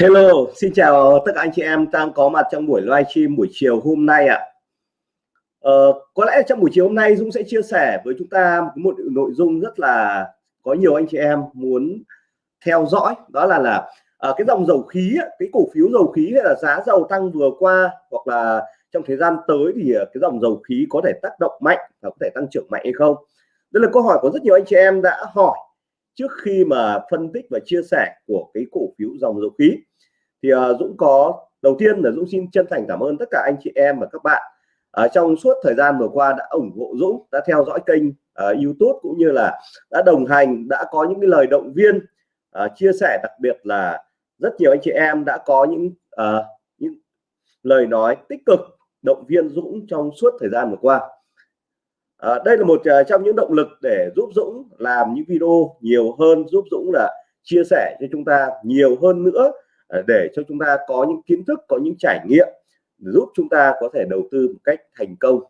Hello, xin chào tất cả anh chị em đang có mặt trong buổi livestream buổi chiều hôm nay ạ. Ờ, có lẽ trong buổi chiều hôm nay Dũng sẽ chia sẻ với chúng ta một nội dung rất là có nhiều anh chị em muốn theo dõi. Đó là là à, cái dòng dầu khí cái cổ phiếu dầu khí hay là giá dầu tăng vừa qua hoặc là trong thời gian tới thì ờ, cái dòng dầu khí có thể tác động mạnh và có thể tăng trưởng mạnh hay không? Đây là câu hỏi của rất nhiều anh chị em đã hỏi trước khi mà phân tích và chia sẻ của cái cổ phiếu dòng dầu khí. Thì uh, Dũng có đầu tiên là Dũng xin chân thành cảm ơn tất cả anh chị em và các bạn. Uh, trong suốt thời gian vừa qua đã ủng hộ Dũng đã theo dõi kênh uh, YouTube cũng như là đã đồng hành đã có những cái lời động viên uh, chia sẻ đặc biệt là rất nhiều anh chị em đã có những uh, những lời nói tích cực động viên Dũng trong suốt thời gian vừa qua à, đây là một ờ, trong những động lực để giúp Dũng làm những video nhiều hơn giúp Dũng là chia sẻ cho chúng ta nhiều hơn nữa ờ, để cho chúng ta có những kiến thức có những trải nghiệm giúp chúng ta có thể đầu tư một cách thành công.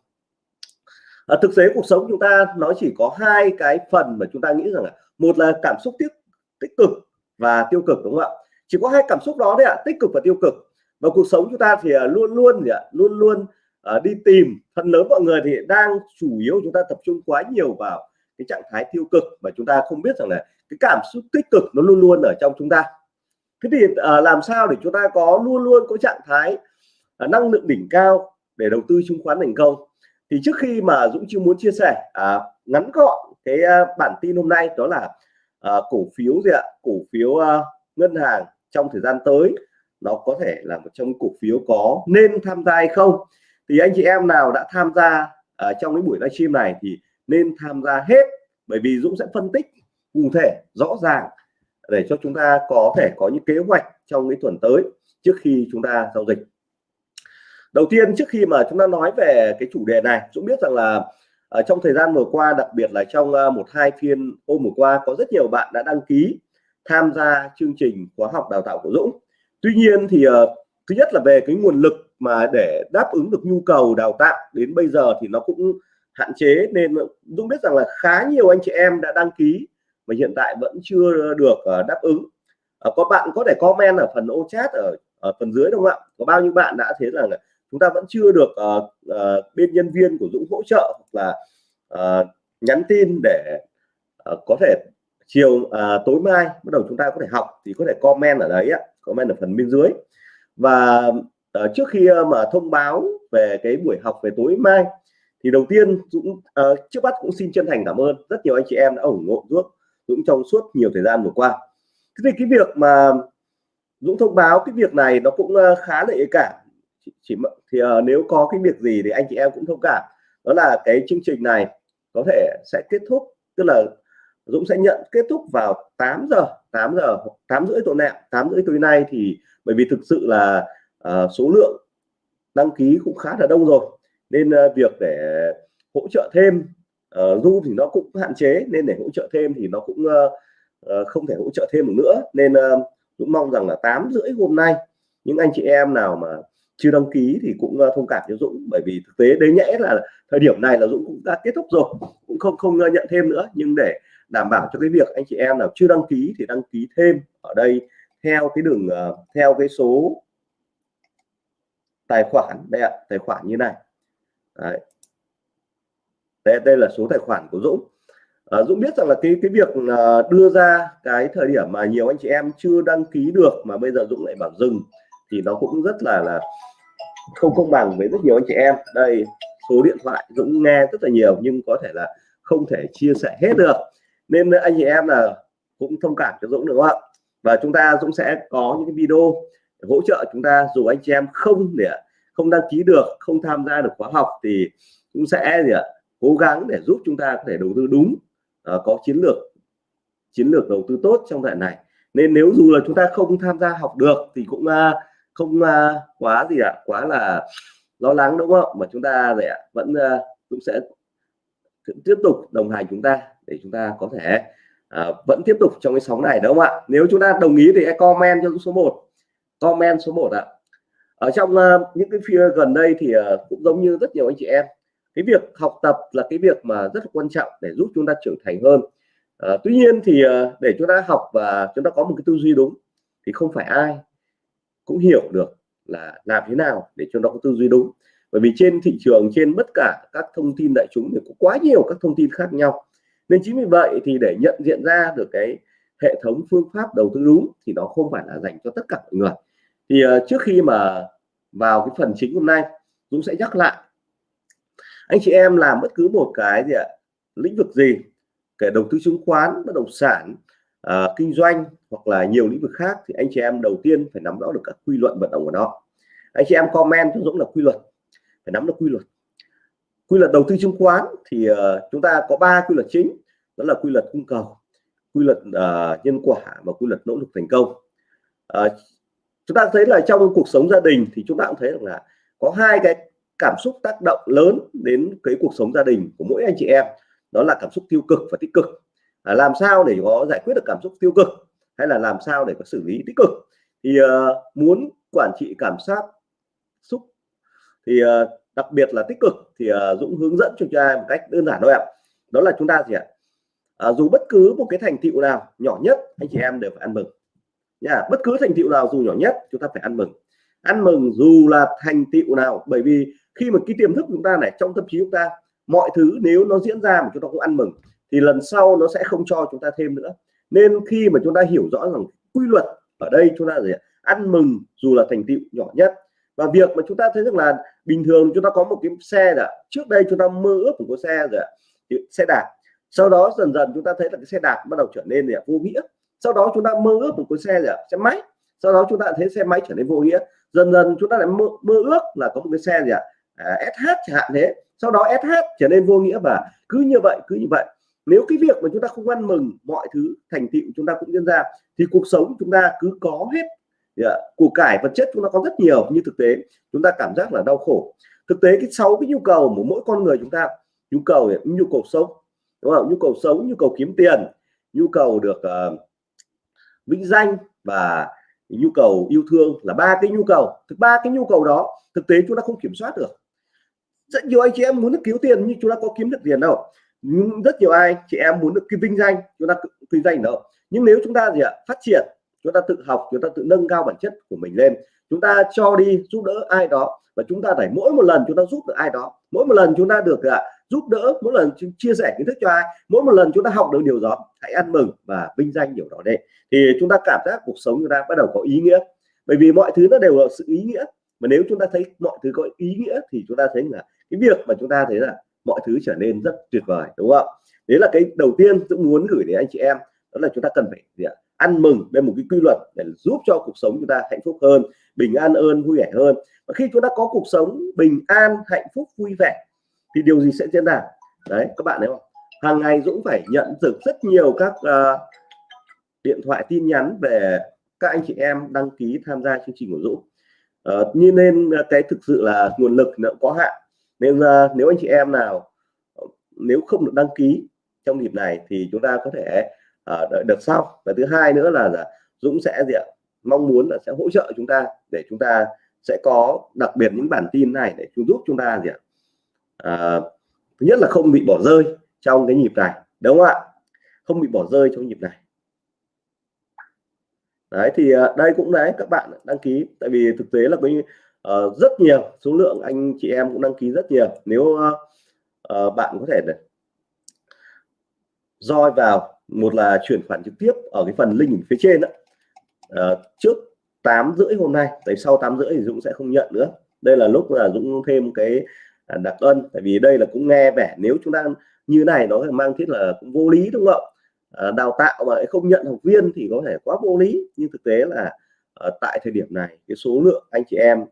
À, thực tế cuộc sống chúng ta nó chỉ có hai cái phần mà chúng ta nghĩ rằng là một là cảm xúc tích tích cực và tiêu cực đúng không ạ? Chỉ có hai cảm xúc đó đấy ạ tích cực và tiêu cực. Và cuộc sống chúng ta thì luôn luôn gì ạ luôn luôn uh, đi tìm. Phần lớn mọi người thì đang chủ yếu chúng ta tập trung quá nhiều vào cái trạng thái tiêu cực và chúng ta không biết rằng là cái cảm xúc tích cực nó luôn luôn ở trong chúng ta. Thế thì uh, làm sao để chúng ta có luôn luôn có trạng thái uh, năng lượng đỉnh cao để đầu tư chứng khoán thành công? Thì trước khi mà Dũng chưa muốn chia sẻ uh, ngắn gọn cái uh, bản tin hôm nay đó là uh, cổ phiếu gì ạ? Cổ phiếu uh, ngân hàng trong thời gian tới nó có thể là một trong cổ phiếu có nên tham gia hay không? Thì anh chị em nào đã tham gia ở trong cái buổi livestream này thì nên tham gia hết bởi vì Dũng sẽ phân tích cụ thể rõ ràng để cho chúng ta có thể có những kế hoạch trong cái tuần tới trước khi chúng ta giao dịch. Đầu tiên trước khi mà chúng ta nói về cái chủ đề này Dũng biết rằng là ở trong thời gian vừa qua đặc biệt là trong à, một hai phiên hôm vừa qua có rất nhiều bạn đã đăng ký tham gia chương trình khóa học đào tạo của Dũng. Tuy nhiên thì uh, thứ nhất là về cái nguồn lực mà để đáp ứng được nhu cầu đào tạo đến bây giờ thì nó cũng hạn chế. Nên Dũng biết rằng là khá nhiều anh chị em đã đăng ký mà hiện tại vẫn chưa được ờ, đáp ứng. Ờ, có bạn có thể comment ở phần ô chat ở, ở phần dưới đúng không ạ? Có bao nhiêu bạn đã thấy rằng là chúng ta vẫn chưa được uh, uh, bên nhân viên của Dũng hỗ trợ hoặc là uh, nhắn tin để uh, có thể chiều uh, tối mai bắt đầu chúng ta có thể học thì có thể comment ở đấy ạ. Comment ở phần bên dưới. Và à, trước khi ờ, mà thông báo về cái buổi học về tối mai thì đầu tiên Dũng à, trước mắt cũng xin chân thành cảm ơn rất nhiều anh chị em đã ủng hộ Dũng Dũng trong suốt nhiều thời gian vừa qua. Thế thì cái việc mà Dũng thông báo cái việc này nó cũng khá là nhạy cảm. Chỉ, chỉ thì à, nếu có cái việc gì thì anh chị em cũng thông cảm. Đó là cái chương trình này có thể sẽ kết thúc tức là Dũng sẽ nhận kết thúc vào 8 giờ 8 giờ 8 rưỡi tối nay 8 rưỡi tối nay thì bởi vì thực sự là uh, số lượng đăng ký cũng khá là đông rồi. Nên uh, việc để hỗ trợ thêm uh, thì nó cũng hạn chế. Nên để hỗ trợ thêm thì nó cũng uh, uh, không thể hỗ trợ thêm được nữa. Nên uh, cũng mong rằng là 8 rưỡi hôm nay những anh chị em nào mà chưa đăng ký thì cũng thông cảm cho Dũng. Bởi vì thực tế đấy nhẽ là thời điểm này là Dũng cũng đã kết thúc rồi cũng không không nhận thêm nữa. Nhưng để đảm bảo cho cái việc anh chị em nào chưa đăng ký thì đăng ký thêm ở đây theo cái đường theo cái số tài khoản đây ạ tài khoản như này. Đấy. đây đây là số tài khoản của Dũng. À, Dũng biết rằng là cái cái việc à, đưa ra cái thời điểm mà nhiều anh chị em chưa đăng ký được mà bây giờ Dũng lại bảo dừng thì nó cũng rất là là không công bằng với rất nhiều anh chị em. Đây số điện thoại Dũng nghe rất là nhiều nhưng có thể là không thể chia sẻ hết được. Nên anh chị em là cũng thông cảm cho Dũng được không ạ? Và chúng ta Dũng sẽ có những cái video hỗ trợ chúng ta dù anh chị em không để không đăng ký được không tham gia được khóa học thì cũng sẽ gì ạ cố gắng để giúp chúng ta có thể đầu tư đúng uh, có chiến lược chiến lược đầu tư tốt trong đoạn này. Nên nếu dù là chúng ta không tham gia học được thì cũng uh, không uh, quá gì ạ quá là lo lắng đúng không? Mà chúng ta để vẫn uh, cũng sẽ tiếp tục đồng hành chúng ta để chúng ta có thể uh, vẫn tiếp tục trong cái sóng này đúng không ạ? Nếu chúng ta đồng ý thì hãy comment cho số 1 comment số 1 ạ. Ở trong uh, những cái phía gần đây thì uh, cũng giống như rất nhiều anh chị em cái việc học tập là cái việc mà rất là quan trọng để giúp chúng ta trưởng thành hơn. Uh, tuy nhiên thì uh, để chúng ta học và chúng ta có một cái tư duy đúng thì không phải ai cũng hiểu được là làm thế nào để chúng ta có tư duy đúng. Bởi vì trên thị trường trên tất cả các thông tin đại chúng thì có quá nhiều các thông tin khác nhau. Nên chính vì vậy thì để nhận diện ra được cái hệ thống phương pháp đầu tư đúng thì nó không phải là dành cho tất cả mọi người thì uh, trước khi mà vào cái phần chính hôm nay Dũng sẽ nhắc lại. Anh chị em làm bất cứ một cái gì ạ lĩnh vực gì kể đầu tư chứng khoán bất động sản uh, kinh doanh hoặc là nhiều lĩnh vực khác thì anh chị em đầu tiên phải nắm rõ được các quy luật vận động của nó. Anh chị em comment cho Dũng là quy luật phải nắm được quy luật. Quy luật đầu tư chứng khoán thì uh, chúng ta có ba quy luật chính đó là quy luật cung cầu quy luật uh, nhân quả và quy luật nỗ lực thành công. Uh, chúng ta thấy là trong cuộc sống gia đình thì chúng ta cũng thấy được là có hai cái cảm xúc tác động lớn đến cái cuộc sống gia đình của mỗi anh chị em. Đó là cảm xúc tiêu cực và tích cực. À, làm sao để có giải quyết được cảm xúc tiêu cực hay là làm sao để có xử lý tích cực? Thì uh, muốn quản trị cảm giác xúc thì uh, đặc biệt là tích cực thì uh, Dũng hướng dẫn cho chúng ta một cách đơn giản thôi ạ. Đó là chúng ta gì ạ? À, dù bất cứ một cái thành tựu nào nhỏ nhất anh chị em đều phải ăn mừng nha bất cứ thành tựu nào dù nhỏ nhất chúng ta phải ăn mừng ăn mừng dù là thành tựu nào bởi vì khi mà cái tiềm thức chúng ta này trong tâm trí chúng ta mọi thứ nếu nó diễn ra mà chúng ta không ăn mừng thì lần sau nó sẽ không cho chúng ta thêm nữa nên khi mà chúng ta hiểu rõ rằng quy luật ở đây chúng ta gì ăn mừng dù là thành tựu nhỏ nhất và việc mà chúng ta thấy rằng là bình thường chúng ta có một cái xe là trước đây chúng ta mơ ước của cái xe rồi xe đạp sau đó dần dần chúng ta thấy là cái xe đạp bắt đầu trở nên là vô nghĩa sau đó chúng ta mơ ước một cái xe gì xe máy. Sau đó chúng ta thấy xe máy trở nên vô nghĩa. Dần dần chúng ta lại mơ, mơ ước là có một cái xe gì ạ? À, SH chẳng hạn thế. Sau đó SH trở nên vô nghĩa và cứ như vậy cứ như vậy. Nếu cái việc mà chúng ta không ăn mừng mọi thứ thành tựu chúng ta cũng diễn ra thì cuộc sống chúng ta cứ có hết yeah. củ cải vật chất chúng ta có rất nhiều nhưng thực tế chúng ta cảm giác là đau khổ. Thực tế cái sáu cái nhu cầu của mỗi con người chúng ta nhu cầu nhu cầu sống đúng không nhu cầu sống nhu cầu kiếm tiền nhu cầu được uh, vinh danh và nhu cầu yêu thương là ba cái nhu cầu thực ba cái nhu cầu đó thực tế chúng ta không kiểm soát được rất nhiều anh chị em muốn được cứu tiền nhưng chúng ta có kiếm được tiền đâu nhưng rất nhiều ai chị em muốn được cái vinh danh chúng ta kinh doanh đâu nhưng nếu chúng ta gì ạ phát triển chúng ta tự học chúng ta tự nâng cao bản chất của mình lên chúng ta cho đi giúp đỡ ai đó và chúng ta phải mỗi một lần chúng ta giúp được ai đó mỗi một lần chúng ta được ạ giúp đỡ mỗi lần chia sẻ kiến thức cho ai. Mỗi một lần chúng ta học được điều đó, hãy ăn mừng và vinh danh điều đó đi. Thì chúng ta cảm giác cuộc sống chúng ta bắt đầu có ý nghĩa. Bởi vì mọi thứ nó đều là sự ý nghĩa. Mà nếu chúng ta thấy mọi thứ có ý nghĩa thì chúng ta thấy là cái việc mà chúng ta thấy là mọi thứ trở nên rất tuyệt vời, đúng không? Đấy là cái đầu tiên tôi muốn gửi đến anh chị em. Đó là chúng ta cần phải gì ạ? ăn mừng bên một cái quy luật để giúp cho cuộc sống chúng ta hạnh phúc hơn, bình an hơn, vui vẻ hơn. Và khi chúng ta có cuộc sống bình an, hạnh phúc, vui vẻ thì điều gì sẽ diễn ra? Đấy các bạn thấy không? Hàng ngày Dũng phải nhận được rất nhiều các uh, điện thoại tin nhắn về các anh chị em đăng ký tham gia chương trình của Dũng. Uh, như nên ờ, cái thực sự là nguồn lực nó có hạn. Nên uh, nếu anh chị em nào nếu không được đăng ký trong dịp này thì chúng ta có thể uh, đợi được sau. Và thứ hai nữa là, là Dũng sẽ gì ạ? Mong muốn là sẽ hỗ trợ chúng ta để chúng ta sẽ có đặc biệt những bản tin này để chúng giúp chúng ta gì ạ? À, thứ nhất là không bị bỏ rơi trong cái nhịp này đúng không ạ? Không bị bỏ rơi trong nhịp này. Đấy thì ờ, đây cũng đấy các bạn đăng ký tại vì thực tế là có uh, ờ, rất nhiều số lượng anh chị em cũng đăng ký rất nhiều. Nếu uh, uh, bạn có thể roi vào một là chuyển khoản trực tiếp ở cái phần link phía trên đó. Uh, trước 8 rưỡi hôm nay tới sau 8 rưỡi thì Dũng sẽ không nhận nữa. Đây là lúc là Dũng thêm cái À, đặc ân. Tại vì đây là cũng nghe vẻ nếu chúng ta như này nó mang thiết là cũng vô lý đúng không à, đào tạo mà không nhận học viên thì có thể quá vô lý. Nhưng thực tế là à, tại thời điểm này cái số lượng anh chị em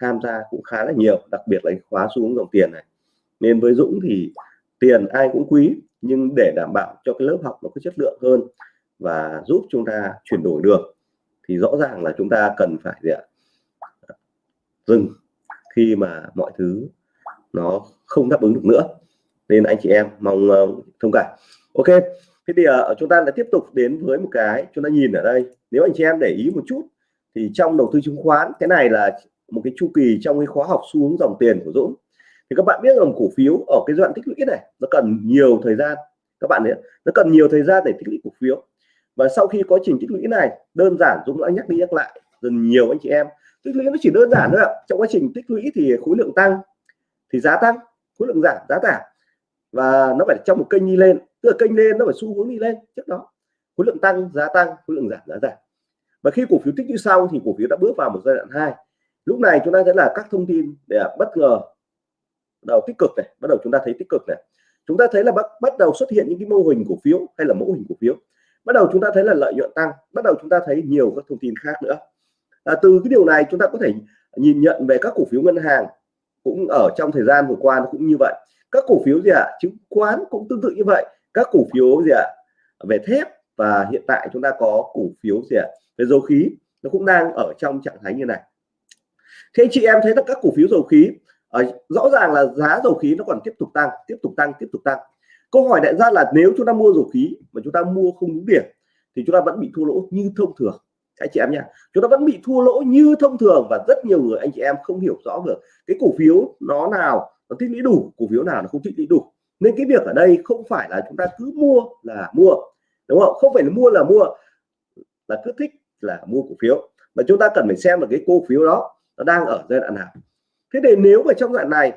tham gia cũng khá là nhiều đặc biệt là khóa xuống dòng tiền này. Nên với Dũng thì tiền ai cũng quý nhưng để đảm bảo cho cái lớp học nó có chất lượng hơn và giúp chúng ta chuyển đổi được thì rõ ràng là chúng ta cần phải gì ạ? Dừng khi mà mọi thứ nó không đáp ứng được nữa. Nên anh chị em mong uh, thông cảm. Ok thế thì uh, chúng ta lại tiếp tục đến với một cái chúng ta nhìn ở đây. Nếu anh chị em để ý một chút thì trong đầu tư chứng khoán cái này là một cái chu kỳ trong cái khóa học xu hướng dòng tiền của Dũng. Thì các bạn biết rằng cổ phiếu ở cái đoạn tích lũy này nó cần nhiều thời gian. Các bạn ấy, nó cần nhiều thời gian để tích lũy cổ phiếu. Và sau khi quá trình tích lũy này đơn giản Dũng đã nhắc đi nhắc lại dần nhiều anh chị em. Tích lũy nó chỉ đơn giản thôi ạ. Trong quá trình tích lũy thì khối lượng tăng thì giá tăng khối lượng giảm giá giảm và nó phải trong một kênh đi lên tức là kênh lên nó phải xu hướng đi lên trước đó. Khối lượng tăng giá tăng khối lượng giảm giá giảm. Và khi cổ phiếu tích như sau thì cổ phiếu đã bước vào một giai đoạn hai. Lúc này chúng ta sẽ là các thông tin để bất ngờ đầu tích cực này bắt đầu chúng ta thấy tích cực này. Chúng ta thấy là bắt bắt đầu xuất hiện những cái mô hình cổ phiếu hay là mẫu hình cổ phiếu. Bắt đầu chúng ta thấy là lợi nhuận tăng bắt đầu chúng ta thấy nhiều các thông tin khác nữa. À, từ cái điều này chúng ta có thể nhìn nhận về các cổ phiếu ngân hàng cũng ở trong thời gian vừa qua nó cũng như vậy các cổ phiếu gì ạ à? chứng khoán cũng tương tự như vậy các cổ phiếu gì ạ à? về thép và hiện tại chúng ta có cổ phiếu gì ạ à? về dầu khí, nó cũng đang ở trong trạng thái như này thế chị em thấy là các cổ phiếu dầu khí ở rõ ràng là giá dầu khí nó còn tiếp tục tăng, tiếp tục tăng, tiếp tục tăng câu hỏi đại ra là nếu chúng ta mua dầu khí mà chúng ta mua không đúng điểm thì chúng ta vẫn bị thua lỗ như thông thường anh chị em nha chúng ta vẫn bị thua lỗ như thông thường và rất nhiều người, anh chị em không hiểu rõ được cái cổ phiếu nó nào, nó tích lũy đủ, cổ phiếu nào nó không tích lũy đủ. Nên cái việc ở đây không phải là chúng ta cứ mua là mua, đúng không? Không phải là mua là mua, là cứ thích là mua cổ phiếu. Mà chúng ta cần phải xem là cái cổ phiếu đó, nó đang ở giai đoạn nào. Thế thì nếu mà trong đoạn này,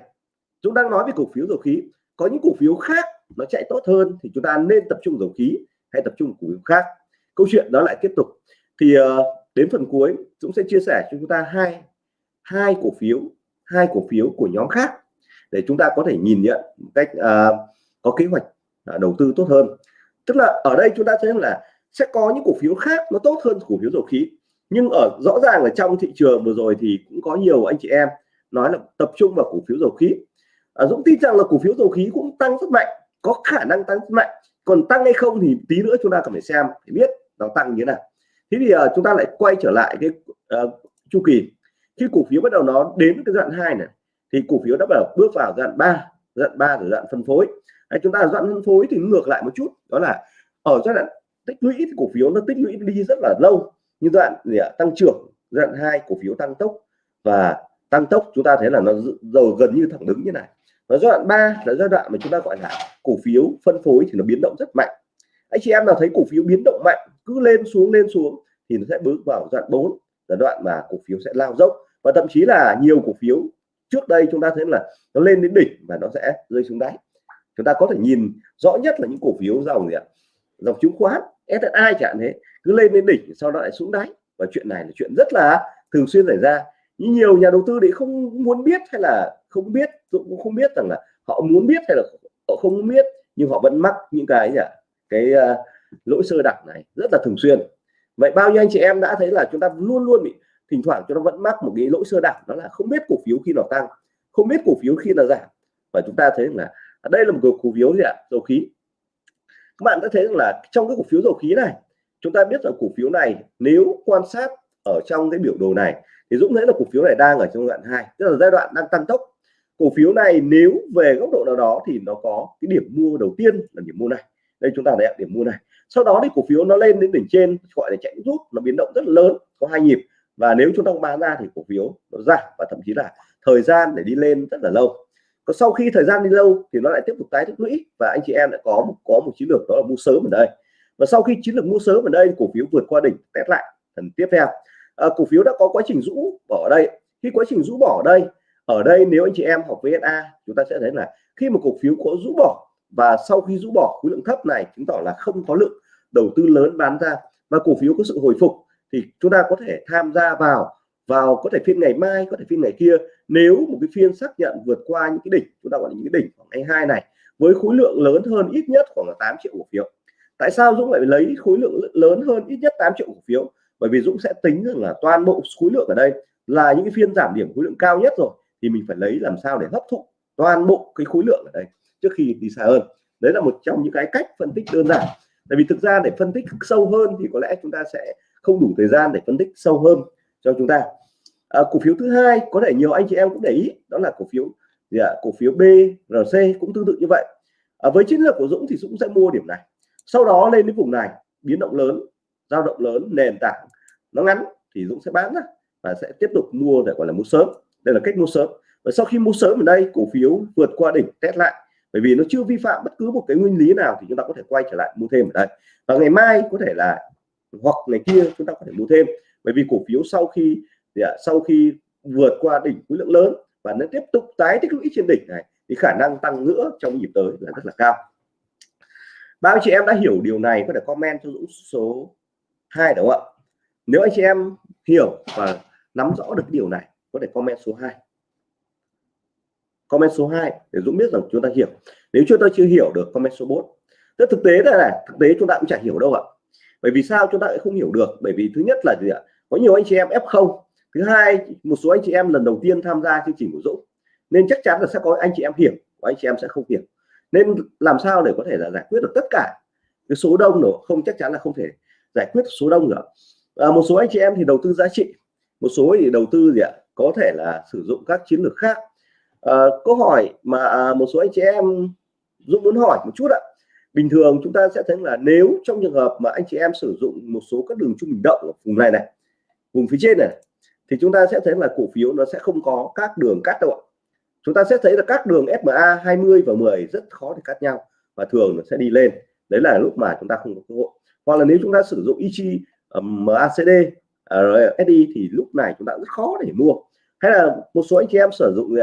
chúng đang nói về cổ phiếu dầu khí, có những cổ phiếu khác nó chạy tốt hơn thì chúng ta nên tập trung dầu khí hay tập trung cổ phiếu khác. Câu chuyện đó lại tiếp tục thì uh, đến phần cuối Dũng sẽ chia sẻ cho chúng ta hai hai cổ phiếu hai cổ phiếu của nhóm khác để chúng ta có thể nhìn nhận một cách uh, có kế hoạch uh, đầu tư tốt hơn. Tức là ở đây chúng ta thấy là sẽ có những cổ phiếu khác nó tốt hơn cổ phiếu dầu khí. Nhưng ở rõ ràng là trong thị trường vừa rồi thì cũng có nhiều anh chị em nói là tập trung vào cổ phiếu dầu khí. À, Dũng tin rằng là cổ phiếu dầu khí cũng tăng rất mạnh có khả năng tăng rất mạnh. Còn tăng hay không thì tí nữa chúng ta cần phải xem để biết nó tăng như thế nào thế thì uh, chúng ta lại quay trở lại cái uh, chu kỳ. Khi cổ phiếu bắt đầu nó đến cái đoạn hai này thì cổ phiếu đã bắt đầu bước vào đoạn 3 đoạn 3 là đoạn phân phối. Đấy, chúng ta đoạn phân phối thì ngược lại một chút đó là ở giai đoạn tích lũy thì cổ phiếu nó tích lũy đi rất là lâu. Như đoạn gì ạ? Tăng trưởng đoạn hai cổ phiếu tăng tốc. Và tăng tốc chúng ta thấy là nó dầu gần như thẳng đứng như này. Và giai đoạn 3 là giai đoạn mà chúng ta gọi là cổ phiếu phân phối thì nó biến động rất mạnh. Anh chị em nào thấy cổ phiếu biến động mạnh cứ lên xuống lên xuống thì nó sẽ bước vào giai đoạn 4 là đoạn mà cổ phiếu sẽ lao dốc. Và thậm chí là nhiều cổ phiếu trước đây chúng ta thấy là nó lên đến đỉnh và nó sẽ rơi xuống đáy. Chúng ta có thể nhìn rõ nhất là những cổ phiếu dòng gì ạ? Dòng chứng khoán SSI chẳng thế cứ lên đến đỉnh sau đó lại xuống đáy. Và chuyện này là chuyện rất là thường xuyên xảy ra. Nhưng nhiều nhà đầu tư đấy không muốn biết hay là không biết cũng không biết rằng là họ muốn biết hay là họ không biết nhưng họ vẫn mắc những cái gì ạ? Cái uh, lỗi sơ đẳng này rất là thường xuyên vậy bao nhiêu anh chị em đã thấy là chúng ta luôn luôn bị thỉnh thoảng chúng ta vẫn mắc một cái lỗi sơ đẳng, đó là không biết cổ phiếu khi nào tăng, không biết cổ phiếu khi nào giảm. Và chúng ta thấy là à, đây là một cổ phiếu gì ạ? Dầu khí. Các bạn đã thấy rằng là trong cái cổ phiếu dầu khí này, chúng ta biết rằng cổ phiếu này nếu quan sát ở trong cái biểu đồ này, thì Dũng thấy là cổ phiếu này đang ở trong đoạn 2 tức là giai đoạn đang tăng tốc. Cổ phiếu này nếu về góc độ nào đó thì nó có cái điểm mua đầu tiên là điểm mua này. Đây chúng ta đã điểm mua này sau đó thì cổ phiếu nó lên đến đỉnh trên gọi là chạy rút nó biến động rất là lớn có hai nhịp. Và nếu chúng ta bán ra thì cổ phiếu nó giảm và thậm chí là thời gian để đi lên rất là lâu. Còn sau khi thời gian đi lâu thì nó lại tiếp tục tái tích lũy và anh chị em lại có một có một chiến lược đó là mua sớm ở đây. Và sau khi chiến lược mua sớm ở đây cổ phiếu vượt qua đỉnh test lại lần tiếp theo. À, cổ phiếu đã có quá trình rũ bỏ ở đây. Khi quá trình rũ bỏ ở đây ở đây nếu anh chị em học VSA chúng ta sẽ thấy là khi mà cổ phiếu có rũ bỏ và sau khi rũ bỏ khối lượng thấp này chứng tỏ là không có lượng đầu tư lớn bán ra và cổ phiếu có sự hồi phục thì chúng ta có thể tham gia vào vào có thể phiên ngày mai, có thể phiên ngày kia. Nếu một cái phiên xác nhận vượt qua những cái đỉnh, chúng ta gọi là những cái đỉnh khoảng ngày hai này, với khối lượng lớn hơn ít nhất khoảng là 8 triệu cổ phiếu. Tại sao Dũng lại lấy khối lượng lớn hơn ít nhất 8 triệu cổ phiếu? Bởi vì Dũng sẽ tính rằng là toàn bộ khối lượng ở đây là những cái phiên giảm điểm khối lượng cao nhất rồi, thì mình phải lấy làm sao để hấp thụ toàn bộ cái khối lượng ở đây trước khi đi xa hơn. Đấy là một trong những cái cách phân tích đơn giản tại vì thực ra để phân tích sâu hơn thì có lẽ chúng ta sẽ không đủ thời gian để phân tích sâu hơn cho chúng ta. À, cổ phiếu thứ hai có thể nhiều anh chị em cũng để ý đó là cổ phiếu gì ạ? Cổ phiếu BRC cũng tương tự như vậy. À, với chiến lược của Dũng thì Dũng sẽ mua điểm này. Sau đó lên đến vùng này biến động lớn dao động lớn nền tảng nó ngắn thì Dũng sẽ bán ra và sẽ tiếp tục mua để gọi là mua sớm. Đây là cách mua sớm. Và sau khi mua sớm ở đây cổ phiếu vượt qua đỉnh test lại bởi vì nó chưa vi phạm bất cứ một cái nguyên lý nào thì chúng ta có thể quay trở lại mua thêm ở đây. Và ngày mai có thể là hoặc ngày kia chúng ta có thể mua thêm. Bởi vì cổ phiếu sau khi thì à, sau khi vượt qua đỉnh khối lượng lớn và nó tiếp tục tái tích lũy trên đỉnh này thì khả năng tăng nữa trong nhịp tới là rất là cao. Bao chị em đã hiểu điều này có thể comment cho Dũng số 2 đúng không ạ? Nếu anh chị em hiểu và nắm rõ được điều này có thể comment số 2 comment số 2 để Dũng biết rằng chúng ta hiểu. Nếu chúng ta chưa hiểu được comment số 4 Tức thực tế đây này thực tế chúng ta cũng chả hiểu đâu ạ. Bởi vì sao chúng ta lại không hiểu được? Bởi vì thứ nhất là gì ạ? Có nhiều anh chị em F0 thứ hai một số anh chị em lần đầu tiên tham gia chương trình của Dũng. Nên chắc chắn là sẽ có anh chị em hiểu và anh chị em sẽ không hiểu. Nên làm sao để có thể là giải quyết được tất cả cái số đông nữa không chắc chắn là không thể giải quyết số đông nữa à, một số anh chị em thì đầu tư giá trị. Một số thì đầu tư gì ạ? Có thể là sử dụng các chiến lược khác à, câu hỏi mà à, một số anh chị em Dũng muốn hỏi một chút ạ. Bình thường chúng ta sẽ thấy là nếu trong trường hợp mà anh chị em sử dụng một số các đường trung bình động ở vùng này này vùng phía trên này thì chúng ta sẽ thấy là cổ phiếu nó sẽ không có các đường cắt đâu ạ. Chúng ta sẽ thấy là các đường SMA 20 và 10 rất khó để cắt nhau và thường nó sẽ đi lên. Đấy là lúc mà chúng ta không có cơ hội. Hoặc là nếu chúng ta sử dụng Ichi MACD à, RSI thì lúc này chúng ta rất khó để mua. Hay là một số anh chị em sử dụng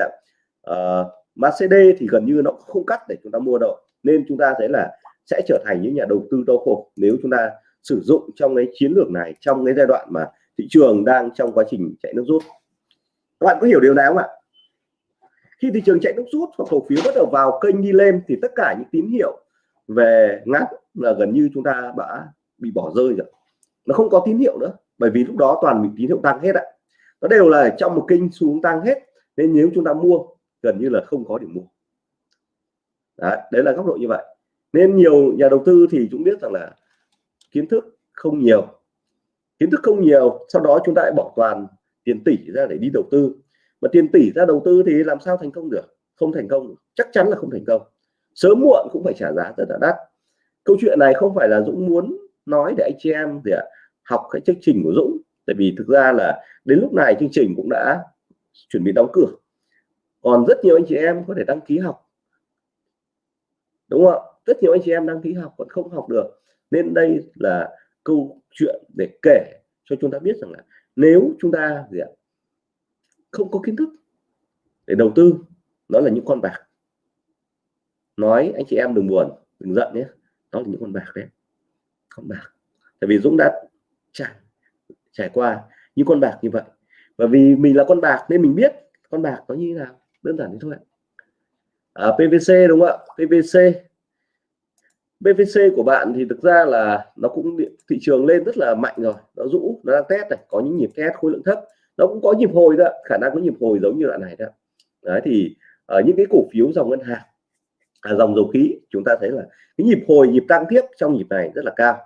Ờ, uh, MACD thì gần như nó không cắt để chúng ta mua đâu. Nên chúng ta thấy là sẽ trở thành những nhà đầu tư đau khổ nếu chúng ta sử dụng trong cái chiến lược này trong cái giai đoạn mà thị trường đang trong quá trình chạy nước rút. Các bạn có hiểu điều này không ạ? Khi thị trường chạy nước rút hoặc cổ phiếu bắt đầu vào kênh đi lên thì tất cả những tín hiệu về ngắn là gần như chúng ta đã bị bỏ rơi rồi. Nó không có tín hiệu nữa bởi vì lúc đó toàn bị tín hiệu tăng hết ạ. Nó đều là trong một kênh xuống tăng hết. Nên nếu chúng ta mua gần như là không có điểm mua. Đấy, đấy là góc độ như vậy. Nên nhiều nhà đầu tư thì chúng biết rằng là kiến thức không nhiều. Kiến thức không nhiều sau đó chúng ta lại bỏ toàn tiền tỷ ra để đi đầu tư. Mà tiền tỷ ra đầu tư thì làm sao thành công được? Không thành công chắc chắn là không thành công. Sớm muộn cũng phải trả giá rất là đắt. Câu chuyện này không phải là Dũng muốn nói để anh chị em thì học cái chương trình của Dũng. Tại vì thực ra là đến lúc này chương trình cũng đã chuẩn bị đóng cửa còn rất nhiều anh chị em có thể đăng ký học. Đúng không rất nhiều anh chị em đăng ký học vẫn không học được. Nên đây là câu chuyện để kể cho chúng ta biết rằng là nếu chúng ta gì ạ, không có kiến thức để đầu tư nó là những con bạc. Nói anh chị em đừng buồn, đừng giận nhé. Đó là những con bạc đấy. Con bạc. Tại vì Dũng đã trải trải qua những con bạc như vậy. Và vì mình là con bạc nên mình biết con bạc nó như thế nào đơn giản thế thôi à, PVC đúng không ạ? PVC PVC của bạn thì thực ra là nó cũng thị trường lên rất là mạnh rồi. Nó rũ nó đang test này có những nhịp test khối lượng thấp. Nó cũng có nhịp hồi đó khả năng có nhịp hồi giống như đoạn này đó đấy thì ở những cái cổ phiếu dòng ngân hàng à, dòng dầu khí chúng ta thấy là cái nhịp hồi nhịp tăng tiếp trong nhịp này rất là cao.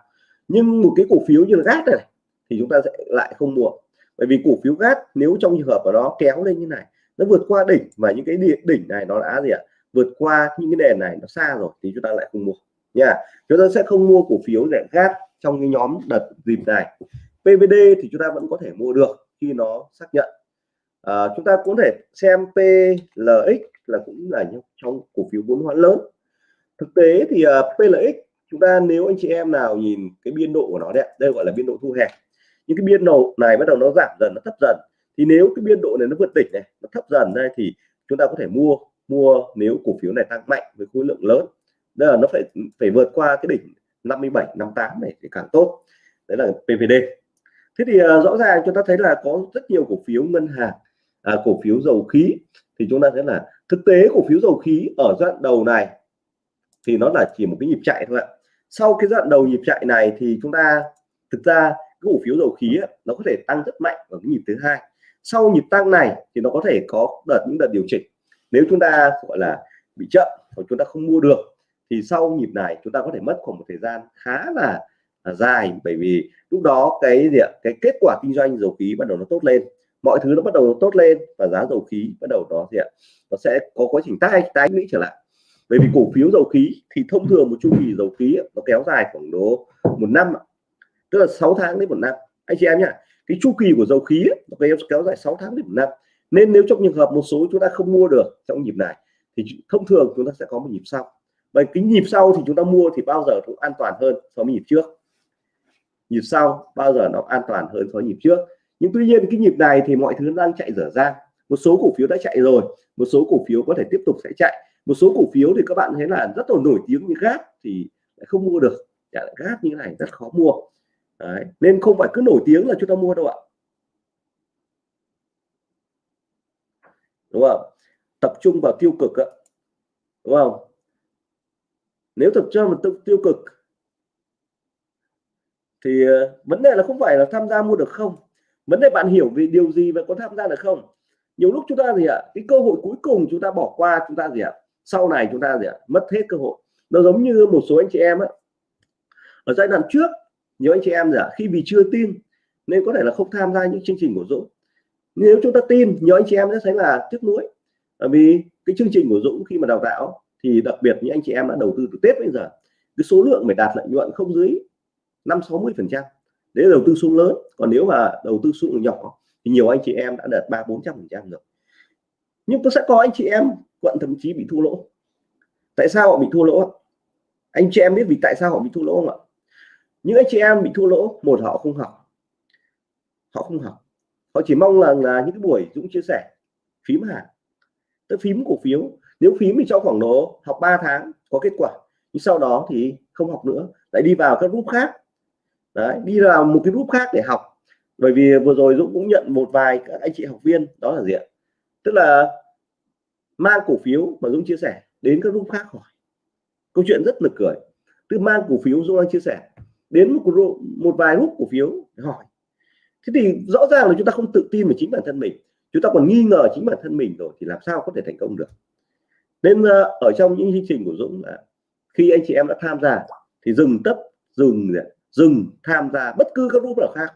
Nhưng một cái cổ phiếu như là gas này thì chúng ta sẽ lại không mua. Bởi vì cổ phiếu gas nếu trong trường hợp của nó kéo lên như này nó vượt qua đỉnh và những cái đỉnh này nó đã gì ạ? Vượt qua những cái nền này nó xa rồi thì chúng ta lại không mua. Nha chúng ta sẽ không mua cổ phiếu rẻ khác trong cái nhóm đợt dịp này. PVD thì chúng ta vẫn có thể mua được khi nó xác nhận. À, chúng ta cũng thể xem PLX là cũng là trong cổ phiếu vốn hóa lớn. Thực tế thì à, uh, PLX chúng ta nếu anh chị em nào nhìn cái biên độ của nó đấy đây gọi là biên độ thu hẹp. Những cái biên độ này bắt đầu nó giảm dần nó thấp dần thì nếu cái biên độ này nó vượt đỉnh này nó thấp dần đây thì chúng ta có thể mua mua nếu cổ phiếu này tăng mạnh với khối lượng lớn. Đây là nó phải phải vượt qua cái đỉnh 57 58 này thì càng tốt. Đấy là PVD thế thì uh, rõ ràng chúng ta thấy là có rất nhiều cổ phiếu ngân hàng à, cổ phiếu dầu khí. Thì chúng ta thấy là thực tế cổ phiếu dầu khí ở giai đoạn đầu này thì nó là chỉ một cái nhịp chạy thôi ạ. Sau cái giai đoạn đầu nhịp chạy này thì chúng ta thực ra cái cổ phiếu dầu khí ấy, nó có thể tăng rất mạnh ở cái nhịp thứ hai sau nhịp tăng này thì nó có thể có đợt những đợt điều chỉnh. Nếu chúng ta gọi là bị chậm hoặc chúng ta không mua được thì sau nhịp này chúng ta có thể mất khoảng một thời gian khá là, là dài. Bởi vì lúc đó cái gì ạ? Cái kết quả kinh doanh dầu khí bắt đầu nó tốt lên. Mọi thứ nó bắt đầu nó tốt lên và giá dầu khí bắt đầu nó gì ạ? Nó sẽ có quá trình tái tái lũy trở lại. Bởi vì cổ phiếu dầu khí thì thông thường một chu kỳ dầu khí nó kéo dài khoảng độ một năm tức là 6 tháng đến một năm. Anh chị em nhá cái chu kỳ của dầu khí nó kéo dài 6 tháng đến một năm. Nên nếu trong trường hợp một số chúng ta không mua được trong nhịp này, thì thông thường chúng ta sẽ có một nhịp sau. Và cái nhịp sau thì chúng ta mua thì bao giờ cũng an toàn hơn so với nhịp trước. Nhịp sau bao giờ nó an toàn hơn so với nhịp trước. Nhưng tuy nhiên cái nhịp này thì mọi thứ đang chạy dở ra một số cổ phiếu đã chạy rồi, một số cổ phiếu có thể tiếp tục sẽ chạy. Một số cổ phiếu thì các bạn thấy là rất là nổi tiếng như gáp thì lại không mua được. Gáp như này rất khó mua. Đấy. nên không phải cứ nổi tiếng là chúng ta mua đâu ạ. Đúng không? Tập trung vào tiêu cực ạ. Đúng không? Nếu tập trung vào tiêu cực thì ờ, vấn đề là không phải là tham gia mua được không? Vấn đề bạn hiểu về điều gì và có tham gia được không? Nhiều lúc chúng ta gì ạ? Cái cơ hội cuối cùng chúng ta bỏ qua chúng ta gì ạ? Sau này chúng ta gì ạ? Mất hết cơ hội. Nó giống như một số anh chị em ấy ở giai đoạn trước nhiều anh chị em giả, khi vì chưa tin, nên có thể là không tham gia những chương trình của Dũng. Nếu chúng ta tin, nhiều anh chị em sẽ thấy là tiếc nuối. Bởi vì cái chương trình của Dũng khi mà đào tạo thì đặc biệt những anh chị em đã đầu tư từ Tết bây giờ. Cái số lượng phải đạt lợi nhuận không dưới năm, sáu mươi phần trăm. Đấy là đầu tư số lớn. Còn nếu mà đầu tư số nhỏ thì nhiều anh chị em đã đạt ba, bốn trăm phần trăm rồi. Nhưng tôi sẽ có anh chị em quận thậm chí bị thua lỗ. Tại sao họ bị thua lỗ? Anh chị em biết vì tại sao họ bị thua lỗ không ạ? Những anh chị em bị thua lỗ một họ không học. Họ không học. Họ chỉ mong là, là những cái buổi Dũng chia sẻ phím hàng. Tức phím cổ phiếu. Nếu phím thì cho khoảng độ học 3 tháng có kết quả. Nhưng sau đó thì không học nữa. Lại đi vào các group khác. Đấy đi vào một cái group khác để học. Bởi vì vừa rồi Dũng cũng nhận một vài các anh chị học viên đó là gì ạ? Tức là mang cổ phiếu mà Dũng chia sẻ đến các group khác hỏi. Câu chuyện rất là cười. Tức mang cổ phiếu Dũng đang chia sẻ đến một một vài lúc cổ phiếu hỏi. Thế thì rõ ràng là chúng ta không tự tin vào chính bản thân mình. Chúng ta còn nghi ngờ chính bản thân mình rồi thì làm sao có thể thành công được? Nên ờ, ở trong những chương trình của Dũng là khi anh chị em đã tham gia thì dừng tất, dừng dừng tham gia bất cứ các group nào khác.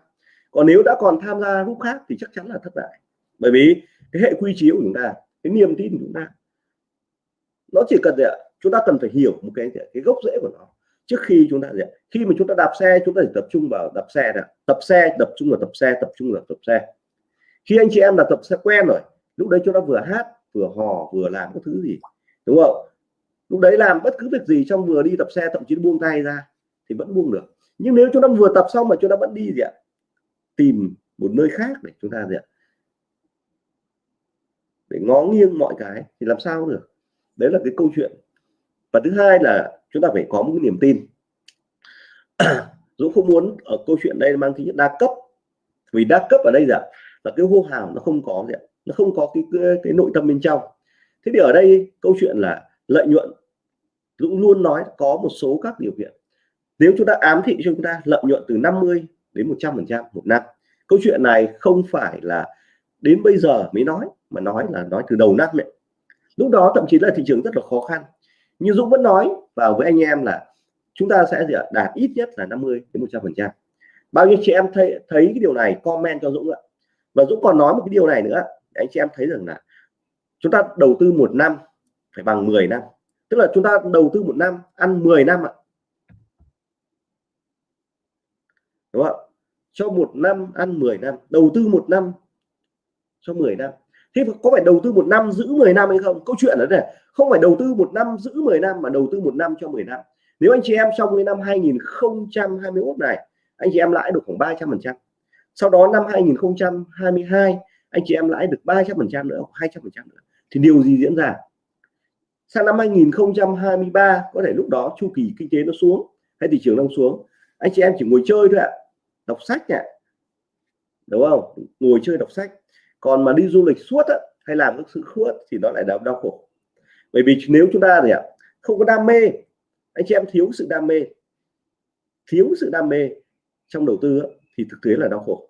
Còn nếu đã còn tham gia group khác thì chắc chắn là thất bại. Bởi vì cái hệ quy chiếu của chúng ta, cái niềm tin của chúng ta, nó chỉ cần gì ạ? Chúng ta cần phải hiểu một cái cái gốc rễ của nó trước khi chúng ta gì ạ? Khi mà chúng ta đạp xe, chúng ta phải tập trung vào đạp xe nè tập xe, tập trung vào tập xe, tập trung vào tập xe. Khi anh chị em là tập xe quen rồi, lúc đấy chúng ta vừa hát, vừa hò, vừa làm các thứ gì, đúng không? Lúc đấy làm bất cứ việc gì trong vừa đi tập xe, thậm chí buông tay ra thì vẫn buông được. Nhưng nếu chúng ta vừa tập xong mà chúng ta vẫn đi gì ạ? Tìm một nơi khác để chúng ta gì ạ? Để ngó nghiêng mọi cái thì làm sao được. Đấy là cái câu chuyện. Và thứ hai là chúng ta phải có một cái niềm tin. Dũng không muốn ở câu chuyện đây mang tính đa cấp. Vì đa cấp ở đây là là cái hô hào nó không có gì nó không có cái, cái cái nội tâm bên trong. Thế thì ở đây câu chuyện là lợi nhuận. Dũng luôn nói có một số các điều kiện. Nếu chúng ta ám thị cho chúng ta lợi nhuận từ 50 đến 100 phần trăm một năm. Câu chuyện này không phải là đến bây giờ mới nói mà nói là nói từ đầu năm ấy. lúc đó thậm chí là thị trường rất là khó khăn. Như Dũng vẫn nói vào với anh em là chúng ta sẽ đạt ít nhất là 50 đến 100 phần trăm. Bao nhiêu chị em thấy thấy cái điều này, comment cho Dũng ạ. Và Dũng còn nói một cái điều này nữa, để anh chị em thấy rằng là chúng ta đầu tư một năm phải bằng 10 năm. Tức là chúng ta đầu tư một năm, ăn 10 năm ạ. Đúng không cho một năm, ăn 10 năm. Đầu tư một năm cho 10 năm. Thế có phải đầu tư một năm giữ 10 năm hay không? Câu chuyện đó là không phải đầu tư một năm giữ 10 năm mà đầu tư một năm cho 10 năm. Nếu anh chị em trong cái năm 2021 này anh chị em lãi được khoảng 300 phần trăm. Sau đó năm 2022 anh chị em lãi được 300 phần trăm nữa 200 phần trăm nữa. Thì điều gì diễn ra? Sang năm 2023 có thể lúc đó chu kỳ kinh tế nó xuống hay thị trường đang xuống anh chị em chỉ ngồi chơi thôi ạ. Đọc sách nhỉ? Đúng không? Ngồi chơi đọc sách. Còn mà đi du lịch suốt á, hay làm các sự khuất thì nó lại đau đau khổ bởi vì nếu chúng ta thì ạ, không có đam mê, anh chị em thiếu sự đam mê, thiếu sự đam mê trong đầu tư thì thực tế là đau khổ.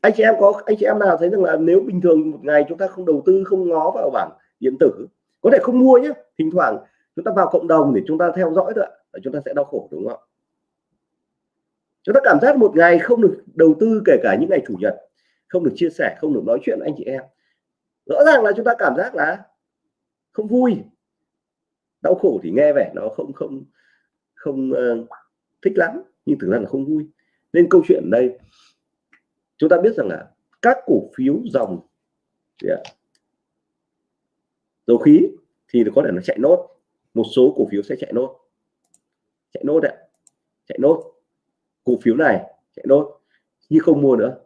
Anh chị em có, anh chị em nào thấy rằng là nếu bình thường một ngày chúng ta không đầu tư, không ngó vào bảng điện tử, có thể không mua nhé thỉnh thoảng chúng ta vào cộng đồng để chúng ta theo dõi thôi ạ chúng ta sẽ đau khổ, đúng không chúng ta cảm giác một ngày không được đầu tư kể cả những ngày chủ nhật, không được chia sẻ, không được nói chuyện với anh chị em. Rõ ràng là chúng ta cảm giác là không vui. Đau khổ thì nghe vẻ nó không không không uh, thích lắm nhưng thực ra là không vui. Nên câu chuyện đây chúng ta biết rằng là các cổ phiếu dòng yeah, à, dầu khí thì có thể nó chạy nốt một số cổ phiếu sẽ chạy nốt. Chạy nốt đấy chạy nốt. Cổ phiếu này chạy nốt nhưng không mua nữa.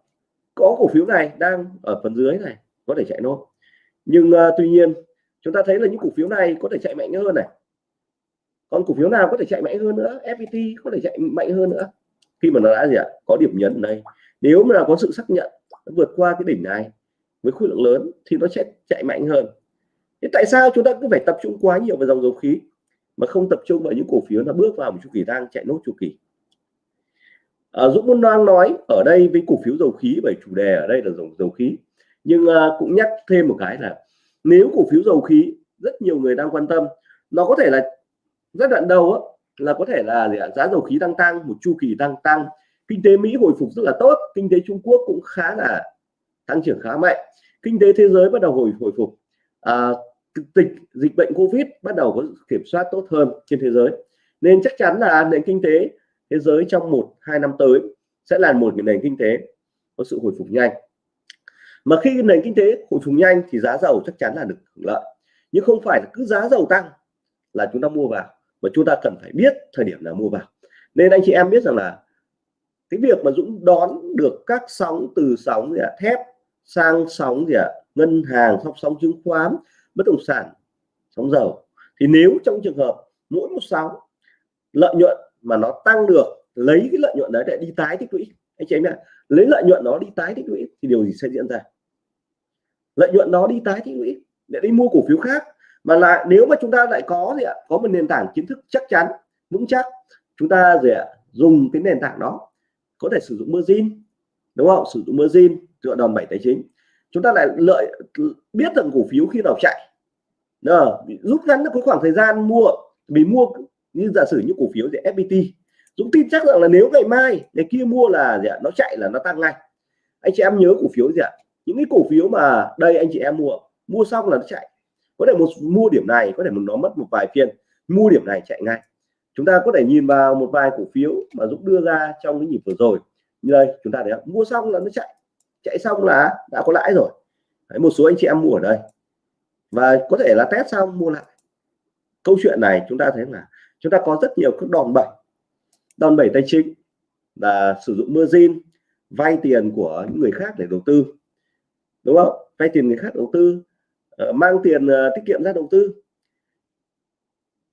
Có cổ phiếu này đang ở phần dưới này có thể chạy nốt. Nhưng uh, tuy nhiên chúng ta thấy là những cổ phiếu này có thể chạy mạnh hơn này. Còn cổ phiếu nào có thể chạy mạnh hơn nữa? FPT có thể chạy mạnh hơn nữa. Khi mà nó đã gì ạ? Có điểm nhấn này. nếu mà có sự xác nhận vượt qua cái đỉnh này với khối lượng lớn thì nó sẽ chạy mạnh hơn. Thế tại sao chúng ta cứ phải tập trung quá nhiều vào dòng dầu khí mà không tập trung vào những cổ phiếu nó bước vào một chu kỳ đang chạy nốt chu kỳ? À, Dũng muốn đang nói ở đây với cổ phiếu dầu khí bởi chủ đề ở đây là dòng dầu khí. Nhưng à, cũng nhắc thêm một cái là nếu cổ phiếu dầu khí rất nhiều người đang quan tâm nó có thể là giai đoạn đầu á, là có thể là gì ạ? giá dầu khí đang tăng một chu kỳ đang tăng. Kinh tế Mỹ hồi phục rất là tốt kinh tế Trung Quốc cũng khá là tăng trưởng khá mạnh. Kinh tế thế giới bắt đầu hồi hồi phục. À, dịch dịch bệnh Covid bắt đầu có kiểm soát tốt hơn trên thế giới. Nên chắc chắn là nền kinh tế thế giới trong một hai năm tới sẽ là một nền kinh tế có sự hồi phục nhanh mà khi nền kinh tế hồi phục nhanh thì giá dầu chắc chắn là được hưởng lợi. Nhưng không phải là cứ giá dầu tăng là chúng ta mua vào mà chúng ta cần phải biết thời điểm nào mua vào. Nên anh chị em biết rằng là cái việc mà Dũng đón được các sóng từ sóng gì à, thép sang sóng gì à, ngân hàng sóng sóng chứng khoán bất động sản sóng dầu thì nếu trong trường hợp mỗi một sóng lợi nhuận mà nó tăng được lấy cái lợi nhuận đấy để đi tái tích lũy anh chị em ạ lấy lợi nhuận nó đi tái tích lũy thì điều gì sẽ diễn ra? Lợi nhuận đó đi tái tích lũy để đi mua cổ phiếu khác. Mà lại nếu mà chúng ta lại có gì ạ? Có một nền tảng kiến thức chắc chắn vững chắc chúng ta gì ạ? Dùng cái nền tảng đó có thể sử dụng margin đúng không? Sử dụng margin dựa đòn bẩy tài chính. Chúng ta lại lợi biết rằng cổ phiếu khi nào chạy Đó, rút ngắn được cái khoảng thời gian mua vì mua như giả sử như cổ phiếu thì FPT Dũng tin chắc rằng là nếu ngày mai ngày kia mua là gì ạ? Nó chạy là nó tăng ngay. Anh chị em nhớ cổ phiếu gì ạ? Những cái cổ phiếu mà đây anh chị em mua mua xong là nó chạy. Có thể một mua điểm này có thể một nó mất một vài phiên mua điểm này chạy ngay. Chúng ta có thể nhìn vào một vài cổ phiếu mà Dũng đưa ra trong cái nhịp vừa rồi. Như đây chúng ta thấy mua xong là nó chạy. Chạy xong là đã có lãi rồi. Đấy, một số anh chị em mua ở đây. Và có thể là test xong mua lại. Câu chuyện này chúng ta thấy là chúng ta có rất nhiều các đòn bẩy. Đòn bẩy tài chính là sử dụng margin vay tiền của những người khác để đầu tư đúng không? Vay tiền người khác đầu tư uh, mang tiền uh, tiết kiệm ra đầu tư.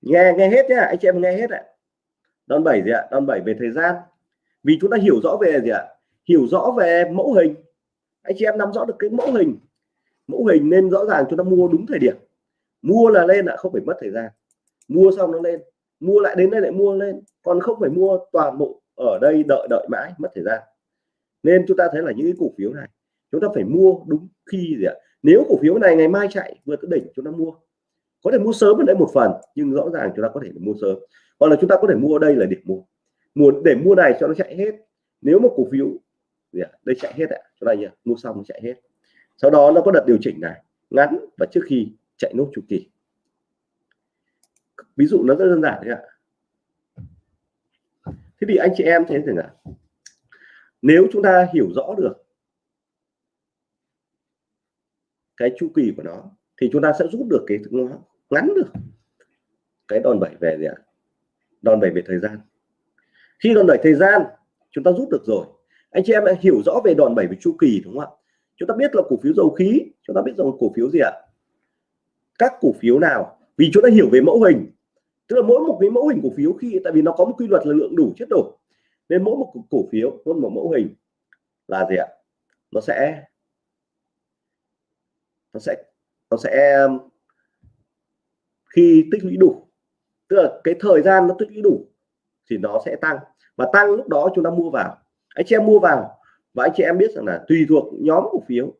Nghe nghe hết nhá anh chị em nghe hết ạ. Đòn bảy gì ạ? Đòn bảy về thời gian. Vì chúng ta hiểu rõ về gì ạ? Hiểu rõ về mẫu hình. Anh chị em nắm rõ được cái mẫu hình. Mẫu hình nên rõ ràng chúng ta mua đúng thời điểm. Mua là lên ạ không phải mất thời gian. Mua xong nó lên. Mua lại đến đây lại mua lên. Còn không phải mua toàn bộ ở đây đợi đợi mãi mất thời gian. Nên chúng ta thấy là những cái cổ phiếu này chúng ta phải mua đúng khi gì ạ? Nếu cổ phiếu này ngày mai chạy vượt tới đỉnh chúng ta mua, có thể mua sớm ở đấy một phần, nhưng rõ ràng chúng ta có thể mua sớm. Hoặc là chúng ta có thể mua đây là điểm mua. Mua, để mua này cho nó chạy hết. Nếu mà cổ phiếu gì ạ? Đây chạy hết ạ. Chúng ta nhỉ, mua xong chạy hết. Sau đó nó có đợt điều chỉnh này, ngắn và trước khi chạy nốt chu kỳ. Ví dụ nó rất đơn giản đấy ạ. Thế thì anh chị em thấy rằng ạ nếu chúng ta hiểu rõ được cái chu kỳ của nó thì chúng ta sẽ rút được cái ngắn được. Cái đòn bẩy về gì ạ? Đòn bẩy về thời gian. Khi đòn bẩy thời gian chúng ta rút được rồi. Anh chị em hiểu rõ về đòn bẩy về chu kỳ đúng không ạ? Chúng ta biết là cổ phiếu dầu khí chúng ta biết rằng cổ phiếu gì ạ? Các cổ phiếu nào? Vì chúng ta hiểu về mẫu hình. Tức là mỗi một cái mẫu hình cổ phiếu khi tại vì nó có một quy luật là lượng đủ chất đủ, nên mỗi một cổ phiếu mỗi một mẫu hình là gì ạ? Nó sẽ nó sẽ nó sẽ um, khi tích lũy đủ, tức là cái thời gian nó tích lũy đủ thì nó sẽ tăng. Và tăng lúc đó chúng ta mua vào. Anh chị em mua vào và anh chị em biết rằng là tùy thuộc nhóm cổ phiếu,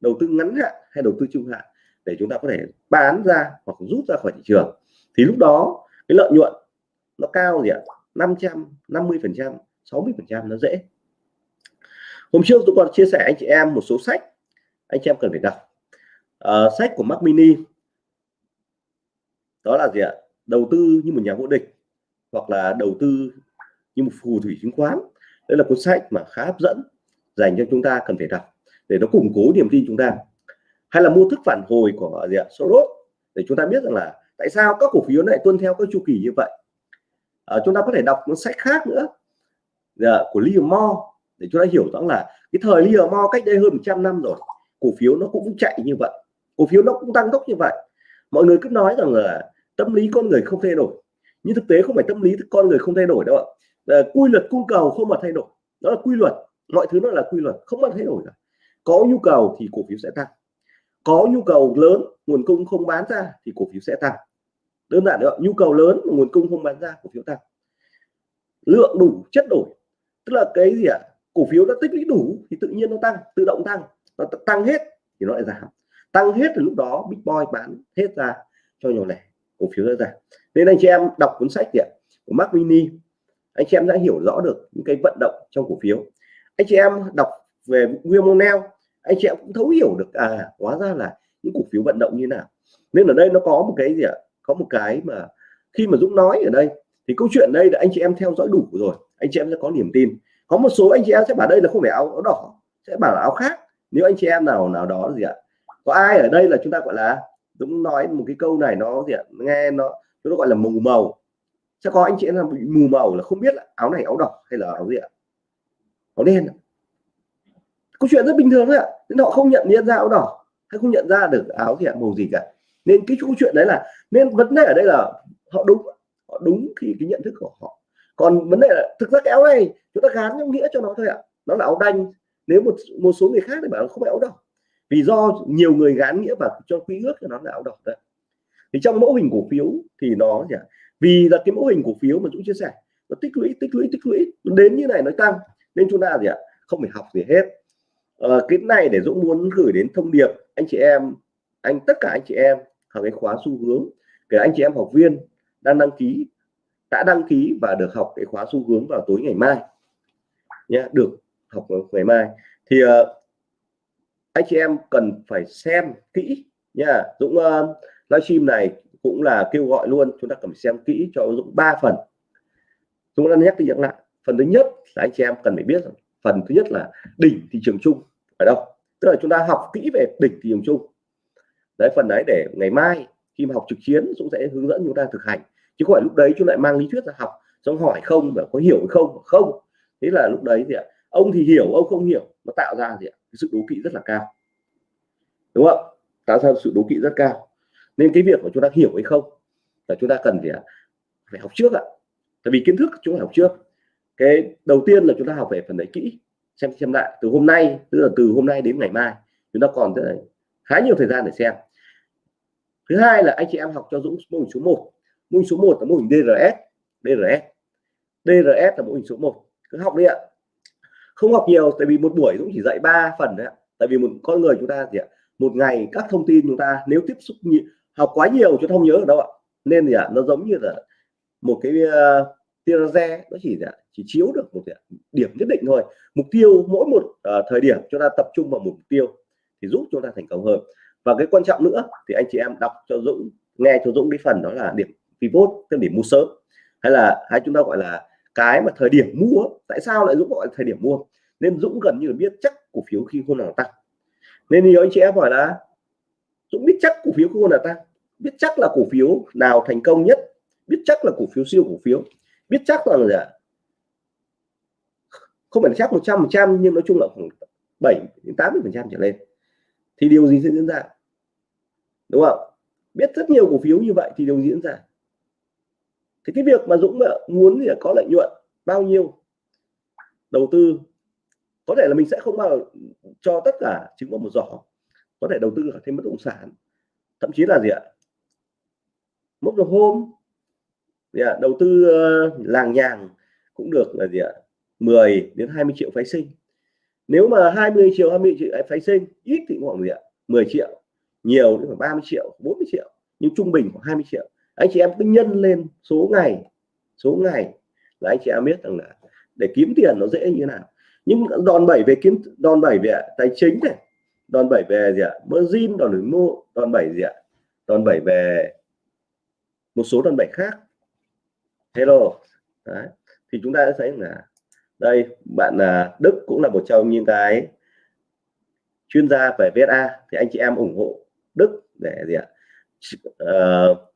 đầu tư ngắn hạn hay đầu tư trung hạn để chúng ta có thể bán ra hoặc rút ra khỏi thị trường. Thì lúc đó cái lợi nhuận nó cao gì ạ? 550 phần trăm 60 phần trăm nó dễ. Hôm trước tôi còn chia sẻ anh chị em một số sách anh chị em cần phải đọc uh, sách của Mac Mini. Đó là gì ạ? Đầu tư như một nhà vô địch hoặc là đầu tư như một phù thủy chứng khoán. Đây là cuốn sách mà khá hấp dẫn dành cho chúng ta cần phải đọc để nó củng cố niềm tin chúng ta. Hay là mua thức phản hồi của gì ạ? Soros để chúng ta biết rằng là tại sao các cổ phiếu lại tuân theo các chu kỳ như vậy. À, chúng ta có thể đọc cuốn sách khác nữa dạ, của Liam Moore để chúng ta hiểu rõ là cái thời Livermore cách đây hơn 100 năm rồi cổ phiếu nó cũng chạy như vậy cổ phiếu nó cũng tăng tốc như vậy. Mọi người cứ nói rằng là tâm lý con người không thay đổi. Nhưng thực tế không phải tâm lý con người không thay đổi đâu ạ. À, quy luật cung cầu không mà thay đổi. Đó là quy luật. Mọi thứ nó là quy luật không mà thay đổi cả. Có nhu cầu thì cổ phiếu sẽ tăng. Có nhu cầu lớn nguồn cung không bán ra thì cổ phiếu sẽ tăng. Đơn giản nữa nhu cầu lớn mà nguồn cung không bán ra cổ phiếu tăng. Lượng đủ chất đổi. Tức là cái gì ạ? Cổ phiếu đã tích lũy đủ thì tự nhiên nó tăng tự động tăng. Nó tăng hết thì nó lại giảm tăng hết từ lúc đó big boy bán hết ra cho nhỏ lẻ cổ phiếu ra. Giảm nên anh chị em đọc cuốn sách kìa của Mark Mini. Anh chị em đã hiểu rõ được những cái vận động trong cổ phiếu. Anh chị em đọc về William O'Neill anh chị em cũng thấu hiểu được à hóa ra là những cổ phiếu vận động như nào. Nên ở đây nó có một cái gì ạ? Có một cái mà khi mà Dũng nói ở đây thì câu chuyện đây là anh chị em theo dõi đủ rồi. Anh chị em sẽ có niềm tin. Có một số anh chị em sẽ bảo đây là không phải áo, áo đỏ sẽ bảo là áo khác. Nếu anh chị em nào nào đó gì ạ có ai ở đây là chúng ta, gọi là Dũng nói một cái câu này, nó gì ạ? Nghe nó nó gọi là mù màu. Sẽ có anh chị em là bị mù màu là không biết là áo này áo đỏ hay là áo gì ạ? Áo đen câu chuyện rất bình thường thôi ạ. Nên họ không nhận biết ra áo đỏ, hay không nhận ra được áo gì ạ, màu gì cả. Nên cái câu chuyện đấy là, nên vấn đề ở đây là họ đúng họ đúng khi cái nhận thức của họ. Còn vấn đề là thực ra cái áo này chúng ta gán trong nghĩa cho nó thôi ạ. Nó là áo đanh. Nếu một một số người khác thì bảo không phải áo đỏ vì do nhiều người gán nghĩa vào cho quy ước cho nó là áo đỏ đấy. Thì trong mẫu hình cổ phiếu thì nó gì ạ? Vì là cái mẫu hình cổ phiếu mà chúng chia sẻ nó tích lũy tích lũy tích lũy. Đến như này nó tăng nên chúng ta gì ạ? Không phải học gì hết. Ờ, cái này để Dũng muốn gửi đến thông điệp anh chị em anh tất cả anh chị em học cái khóa xu hướng. Kể anh chị em học viên đang đăng ký đã đăng ký và được học cái khóa xu hướng vào tối ngày mai. Nhé được học ngày mai. Thì uh, anh chị em cần phải xem kỹ nha. Dũng ờ, uh, livestream này cũng là kêu gọi luôn chúng ta cần phải xem kỹ cho Dũng ba phần. Dũng đã nhắc đi nhắc lại phần thứ nhất là anh chị em cần phải biết rằng phần thứ nhất là đỉnh thị trường chung ở đâu tức là chúng ta học kỹ về đỉnh thị trường chung. Đấy phần đấy để ngày mai khi mà học trực chiến Dũng sẽ hướng dẫn chúng ta thực hành. Chứ không phải lúc đấy chúng lại mang lý thuyết ra học xong hỏi không và có hiểu không không. Thế là lúc đấy thì ông thì hiểu ông không hiểu nó tạo ra gì sự đố kỵ rất là cao. Đúng không tạo ra sự đố kỵ rất cao? Nên cái việc của chúng ta hiểu hay không là chúng ta cần gì phải học trước ạ. Tại vì kiến thức chúng ta học trước. Cái đầu tiên là chúng ta học về phần đấy kỹ, xem xem lại. Từ hôm nay, tức là từ hôm nay đến ngày mai, chúng ta còn rất là khá nhiều thời gian để xem. Thứ hai là anh chị em học cho Dũng mô hình số 1 mô hình số 1 là mô hình DRS DRS DRS là mô hình số 1 cứ học đi ạ không học nhiều tại vì một buổi Dũng chỉ dạy 3 phần đấy tại vì một con người chúng ta gì ạ một ngày các thông tin chúng ta nếu tiếp xúc nhiều, học quá nhiều chúng ta không nhớ được đâu ạ. Nên gì ạ nó giống như là một cái uh, tia laser nó chỉ là chỉ chiếu được một à, điểm nhất định thôi. Mục tiêu mỗi một uh, thời điểm chúng ta tập trung vào mục tiêu thì giúp chúng ta thành công hơn. Và cái quan trọng nữa thì anh chị em đọc cho Dũng nghe cho Dũng cái phần đó là điểm pivot tức điểm mua sớm. Hay là hay chúng ta gọi là cái mà thời điểm mua, tại sao lại Dũng gọi là thời điểm mua? Nên Dũng gần như là biết chắc cổ phiếu khi không nào tăng. Nên nhiều anh chị em hỏi là, Dũng biết chắc cổ phiếu khi hôm nào tăng? Biết chắc là cổ phiếu nào thành công nhất? Biết chắc là cổ phiếu siêu cổ phiếu? Biết chắc là gì ạ? Không phải chắc 100 trăm nhưng nói chung là khoảng 7 đến 80 phần trăm trở lên. Thì điều gì sẽ diễn ra? Đúng không? Biết rất nhiều cổ phiếu như vậy thì điều diễn ra? Thì cái việc mà Dũng muốn thì có lợi nhuận, bao nhiêu? Đầu tư, có thể là mình sẽ không bao cho tất cả trứng vào một giỏ, có thể đầu tư ở thêm bất động sản, thậm chí là gì ạ? Mốc đồng hôm. Gì ạ? đầu tư ờ, làng nhàng cũng được là gì ạ? 10 đến 20 triệu phái sinh. Nếu mà 20 triệu 20 triệu phái sinh, ít thì khoảng gì ạ? 10 triệu, nhiều thì khoảng 30 triệu 40 triệu, nhưng trung bình khoảng 20 triệu anh chị em cứ nhân lên số ngày số ngày là anh chị em biết rằng là để kiếm tiền nó dễ như thế nào. Nhưng đòn bẩy về kiếm đòn bẩy về tài chính này đòn bẩy về gì ạ? Margin đòn bẩy mua đòn bẩy gì ạ? Đòn bẩy về một số đòn bẩy khác. Hello. Đấy. thì chúng ta sẽ thấy là đây bạn là Đức cũng là một trong những cái chuyên gia về VSA thì anh chị em ủng hộ Đức để gì ạ? Uh,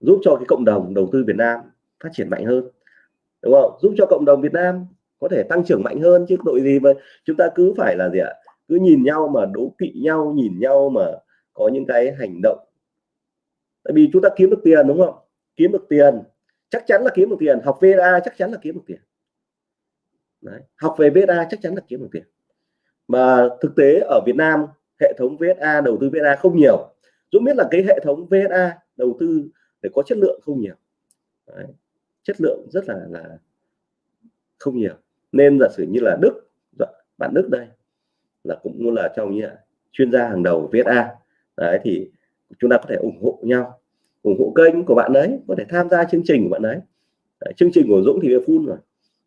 giúp cho cái cộng đồng đầu tư Việt Nam phát triển mạnh hơn, đúng không? Giúp cho cộng đồng Việt Nam có thể tăng trưởng mạnh hơn chứ tội gì mà chúng ta cứ phải là gì ạ? Cứ nhìn nhau mà đố kỵ nhau, nhìn nhau mà có những cái hành động. Tại vì chúng ta kiếm được tiền, đúng không? Kiếm được tiền. Chắc chắn là kiếm được tiền. Học VA chắc chắn là kiếm được tiền. Đấy. học về VA chắc chắn là kiếm được tiền. Mà thực tế ở Việt Nam, hệ thống VSA đầu tư VSA không nhiều. Dũng biết là cái hệ thống VSA đầu tư phải có chất lượng không nhiều. Đấy. chất lượng rất là là không nhiều. Nên giả sử như là Đức dạ, bạn Đức đây là cũng là trong như là chuyên gia hàng đầu VSA đấy thì chúng ta có thể ủng hộ nhau ủng hộ kênh của bạn đấy có thể tham gia chương trình của bạn đấy, đấy chương trình của Dũng thì full rồi.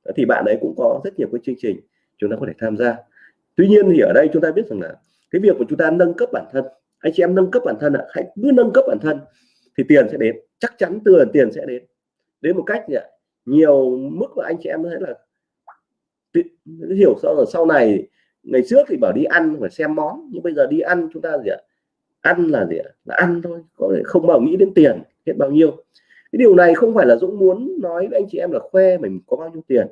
Đấy, thì bạn đấy cũng có rất nhiều cái chương trình chúng ta có thể tham gia. Tuy nhiên thì ở đây chúng ta biết rằng là cái việc của chúng ta nâng cấp bản thân anh chị em nâng cấp bản thân ạ hãy cứ nâng cấp bản thân thì tiền sẽ đến chắc chắn tiền tiền sẽ đến. Đến một cách gì ạ? Nhiều mức mà anh chị em thấy là hiểu sau là sau này, ngày trước thì bảo đi ăn phải xem món, nhưng bây giờ đi ăn chúng ta gì ạ? Ăn là gì ạ? Là ăn thôi, có thể không bao nghĩ đến tiền, hết bao nhiêu. Cái điều này không phải là Dũng muốn nói với anh chị em là khoe mình có bao nhiêu tiền.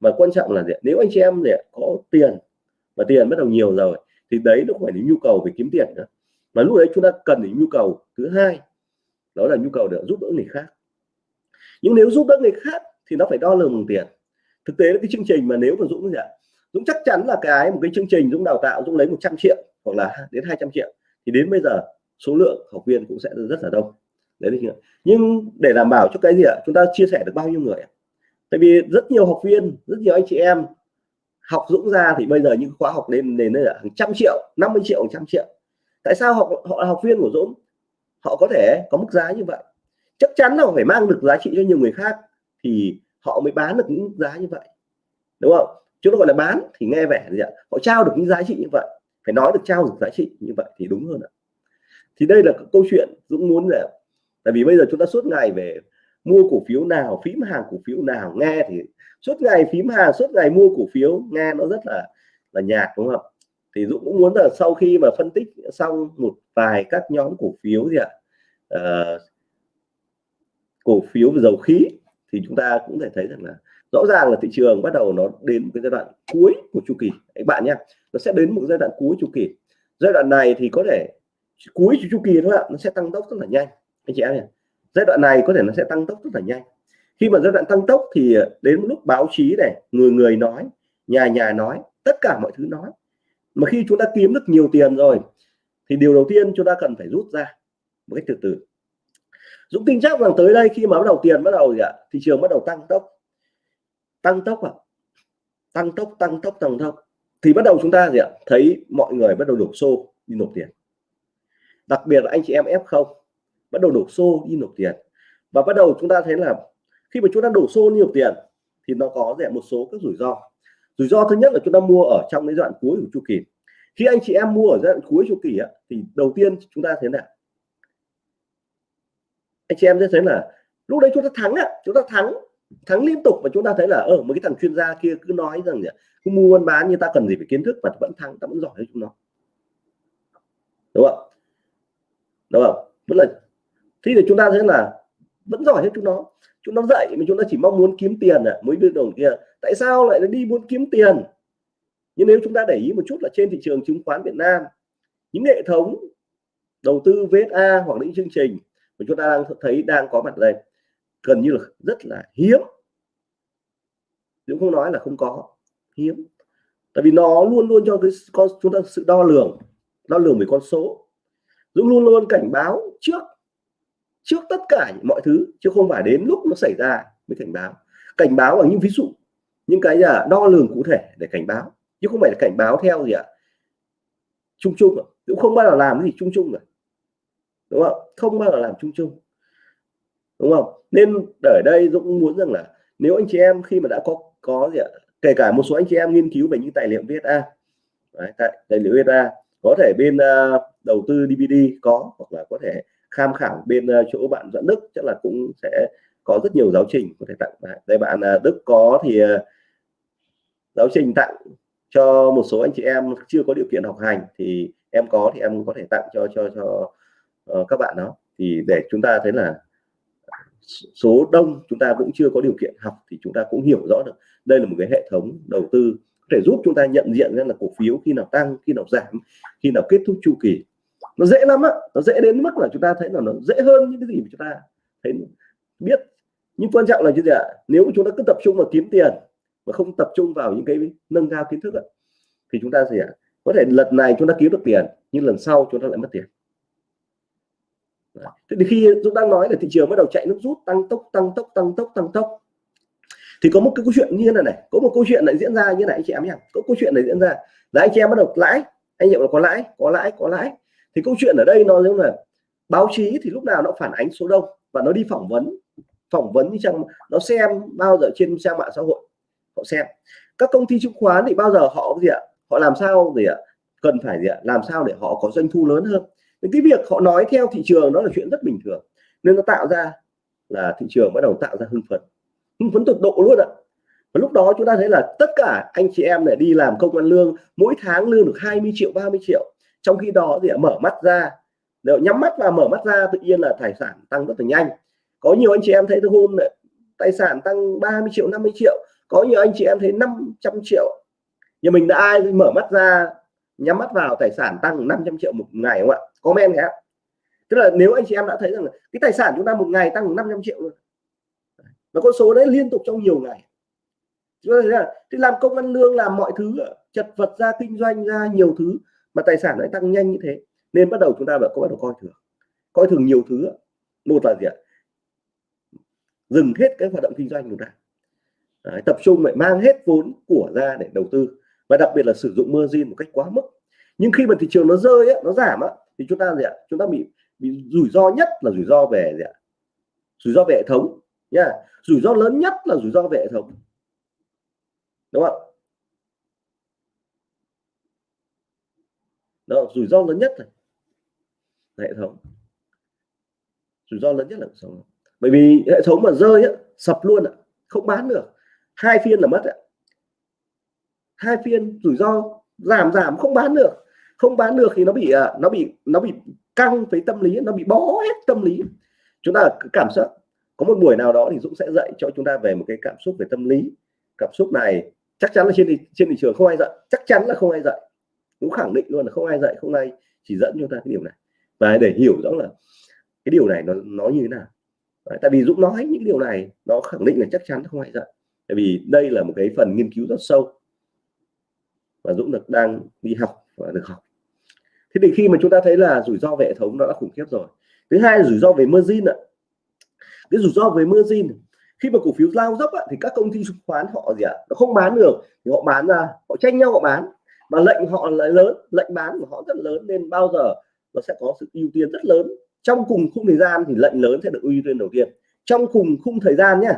Mà quan trọng là gì ạ? nếu anh chị em gì ạ? có tiền và tiền bắt đầu nhiều rồi, thì đấy nó phải là nhu cầu về kiếm tiền nữa. Mà lúc đấy chúng ta cần đến nhu cầu thứ hai đó là nhu cầu để giúp đỡ người khác. Nhưng nếu giúp đỡ người khác thì nó phải đo lường bằng tiền. Thực tế là cái chương trình mà nếu mà Dũng gì ạ, Dũng chắc chắn là cái một cái chương trình Dũng đào tạo Dũng lấy 100 triệu hoặc là đến 200 triệu. Thì đến bây giờ số lượng học viên cũng sẽ rất là đông. Đấy là nhưng để đảm bảo cho cái gì ạ? Chúng ta chia sẻ được bao nhiêu người tại vì rất nhiều học viên, rất nhiều anh chị em học Dũng ra thì bây giờ những khóa học lên đến là hàng trăm triệu 50 triệu, hàng trăm triệu. Tại sao họ họ là học viên của Dũng? Họ có thể có mức giá như vậy. Chắc chắn là phải mang được giá trị cho nhiều người khác thì họ mới bán được những giá như vậy, đúng không? Chúng nó gọi là bán thì nghe vẻ gì ạ? Họ trao được những giá trị như vậy, phải nói được trao được giá trị như vậy thì đúng hơn ạ. Thì đây là câu chuyện Dũng muốn là, tại vì bây giờ chúng ta suốt ngày về mua cổ phiếu nào, phím hàng cổ phiếu nào, nghe thì suốt ngày phím hàng, suốt ngày mua cổ phiếu, nghe nó rất là là nhạt, đúng không thì Dũng cũng muốn là sau khi mà phân tích xong một vài các nhóm cổ phiếu gì ạ à, cổ phiếu về dầu khí thì chúng ta cũng thể thấy rằng là rõ ràng là thị trường bắt đầu nó đến một cái giai đoạn cuối của chu kỳ. Các bạn nhé nó sẽ đến một giai đoạn cuối chu kỳ. Giai đoạn này thì có thể cuối chu kỳ thôi ạ nó sẽ tăng tốc rất là nhanh. Anh chị em nhé giai đoạn này có thể nó sẽ tăng tốc rất là nhanh. Khi mà giai đoạn tăng tốc thì đến lúc báo chí này người người nói nhà nhà nói tất cả mọi thứ nói mà khi chúng ta kiếm được nhiều tiền rồi, thì điều đầu tiên chúng ta cần phải rút ra một cách từ từ. Dũng tin chắc rằng tới đây khi mà bắt đầu tiền bắt đầu gì ạ? Thị trường bắt đầu tăng tốc. Tăng tốc à tăng tốc tăng tốc tăng tốc. Thì bắt đầu chúng ta gì ạ? Thấy mọi người bắt đầu đổ xô đi nộp tiền. Đặc biệt là anh chị em F0 bắt đầu đổ xô đi nộp tiền. Và bắt đầu chúng ta thấy là khi mà chúng ta đổ xô đi nộp tiền, thì nó có rẻ một số các rủi ro rủi ro thứ nhất là chúng ta mua ở trong cái đoạn cuối của chu kỳ. Khi anh chị em mua ở giai đoạn cuối chu kỳ á, thì đầu tiên chúng ta thấy là anh chị em sẽ thấy là lúc đấy chúng ta thắng á chúng ta thắng thắng liên tục và chúng ta thấy là ờ, ở một cái thằng chuyên gia kia cứ nói rằng gì cứ mua buôn bán như ta cần gì phải kiến thức mà vẫn thắng ta vẫn giỏi hơn chúng nó. Đúng không? Đúng không? Vẫn là thế thì chúng ta thấy là vẫn giỏi hơn chúng nó chúng nó dạy mà chúng ta chỉ mong muốn kiếm tiền à mới đưa đồng kia tại sao lại đi muốn kiếm tiền? Nhưng nếu chúng ta để ý một chút là trên thị trường chứng khoán Việt Nam, những hệ thống đầu tư VSA hoặc những chương trình mà chúng ta đang thấy đang có mặt đây, gần như là rất là hiếm. Dũng không nói là không có, hiếm. Tại vì nó luôn luôn cho cái con, chúng ta sự đo lường đo lường về con số. Dũng luôn luôn cảnh báo trước trước tất cả mọi thứ chứ không phải đến lúc nó xảy ra mới cảnh báo. Cảnh báo bằng những ví dụ những cái là đo lường cụ thể để cảnh báo chứ không phải là cảnh báo theo gì ạ? Chung chung cũng không bao giờ làm cái gì chung chung rồi. Đúng không? Không bao giờ làm chung chung. Đúng không? Nên ở đây Dũng muốn rằng là nếu anh chị em khi mà đã có có gì ạ? Kể cả một số anh chị em nghiên cứu về những tài liệu VSA Đấy, tài, tài liệu VSA có thể bên uh, đầu tư DVD có hoặc là có thể tham khảo bên uh, chỗ bạn dẫn Đức chắc là cũng sẽ có rất nhiều giáo trình có thể tặng đây bạn uh, Đức có thì uh, giáo trình tặng cho một số anh chị em chưa có điều kiện học hành thì em có thì em có thể tặng cho cho cho uh, các bạn đó. Thì để chúng ta thấy là số đông chúng ta cũng chưa có điều kiện học thì chúng ta cũng hiểu rõ được. Đây là một cái hệ thống đầu tư có thể giúp chúng ta nhận diện ra là cổ phiếu khi nào tăng khi nào giảm khi nào kết thúc chu kỳ nó dễ lắm á nó dễ đến mức là chúng ta thấy là nó dễ hơn những cái gì mà chúng ta thấy biết. Nhưng quan trọng là như thế ạ? Nếu chúng ta cứ tập trung vào kiếm tiền mà không tập trung vào những cái nâng cao kiến thức ấy, thì chúng ta gì ạ có thể lần này chúng ta kiếm được tiền nhưng lần sau chúng ta lại mất tiền. Thế thì khi chúng ta nói là thị trường bắt đầu chạy nước rút tăng tốc tăng tốc tăng tốc tăng tốc thì có một cái câu chuyện như thế này này có một câu chuyện lại diễn ra như này anh chị em nhé. Có câu chuyện này diễn ra là anh chị em bắt đầu lãi anh nhận là có lãi có lãi có lãi thì câu chuyện ở đây nó giống là báo chí thì lúc nào nó phản ánh số đông và nó đi phỏng vấn phỏng vấn như trong, nó xem bao giờ trên trang mạng xã hội, họ xem. Các công ty chứng khoán thì bao giờ họ gì ạ? Họ làm sao để cần phải gì ạ? Làm sao để họ có doanh thu lớn hơn? Thì cái việc họ nói theo thị trường đó là chuyện rất bình thường, nên nó tạo ra là thị trường bắt đầu tạo ra hưng phấn hưng phấn tột độ luôn ạ. Và lúc đó chúng ta thấy là tất cả anh chị em này đi làm công an lương, mỗi tháng lương được 20 triệu 30 triệu trong khi đó thì mở mắt ra, nếu nhắm mắt và mở mắt ra, tự nhiên là tài sản tăng rất là nhanh. Có nhiều anh chị em thấy hôm tài sản tăng 30 triệu 50 triệu. Có nhiều anh chị em thấy 500 triệu. Nhưng mình đã ai mở mắt ra, nhắm mắt vào tài sản tăng 500 triệu một ngày không ạ? Comment nhé. Tức là nếu anh chị em đã thấy rằng là cái tài sản chúng ta một ngày tăng 500 triệu luôn và con số đấy liên tục trong nhiều ngày. Thì làm công ăn lương, làm mọi thứ, chật vật ra, kinh doanh ra, nhiều thứ mà tài sản lại tăng nhanh như thế nên bắt đầu chúng ta có bắt đầu coi thường. Coi thường nhiều thứ một là gì ạ? Dừng hết cái hoạt động kinh doanh của ta. Đấy, tập trung lại mang hết vốn của ra để đầu tư. Và đặc biệt là sử dụng margin một cách quá mức. Nhưng khi mà thị trường nó rơi ấy, nó giảm á, thì chúng ta gì ạ? Chúng ta bị bị rủi ro nhất là rủi ro về gì ạ? Rủi ro về hệ thống nha. Rủi ro lớn nhất là rủi ro về hệ thống. Đúng không đó rủi ro lớn nhất này. Hệ thống. Rủi ro lớn nhất là hệ thống. Bởi vì hệ thống mà rơi á, sập luôn ạ không bán được. Hai phiên là mất ạ. Hai phiên rủi ro giảm giảm không bán được. Không bán được thì nó bị à, nó bị nó bị căng với tâm lý nó bị bó hết tâm lý. Chúng ta cảm xúc. Có một buổi nào đó thì Dũng sẽ dạy cho chúng ta về một cái cảm xúc về tâm lý. Cảm xúc này chắc chắn là trên thị, trên thị trường không ai dạy. Chắc chắn là không ai dạy cũng khẳng định luôn là không ai dạy không ai chỉ dẫn chúng ta cái điều này. Và để hiểu rõ là cái điều này nó nó như thế nào. Đấy, tại vì Dũng nói những điều này nó khẳng định là chắc chắn không ai dạy. Tại vì đây là một cái phần nghiên cứu rất sâu. Và Dũng được đang đi học và được học. Thế thì khi mà chúng ta thấy là rủi ro về hệ thống nó đã khủng khiếp rồi. Thứ hai là rủi ro về margin ạ. Cái rủi ro về margin khi mà cổ phiếu lao dốc á, thì các công ty chứng khoán họ gì ạ nó không bán được. Thì họ bán ra họ tranh nhau họ bán mà lệnh họ lại lớn lệnh bán của họ rất lớn nên bao giờ nó sẽ có sự ưu tiên rất lớn. Trong cùng khung thời gian thì lệnh lớn sẽ được ưu tiên đầu tiên. Trong cùng khung thời gian nhé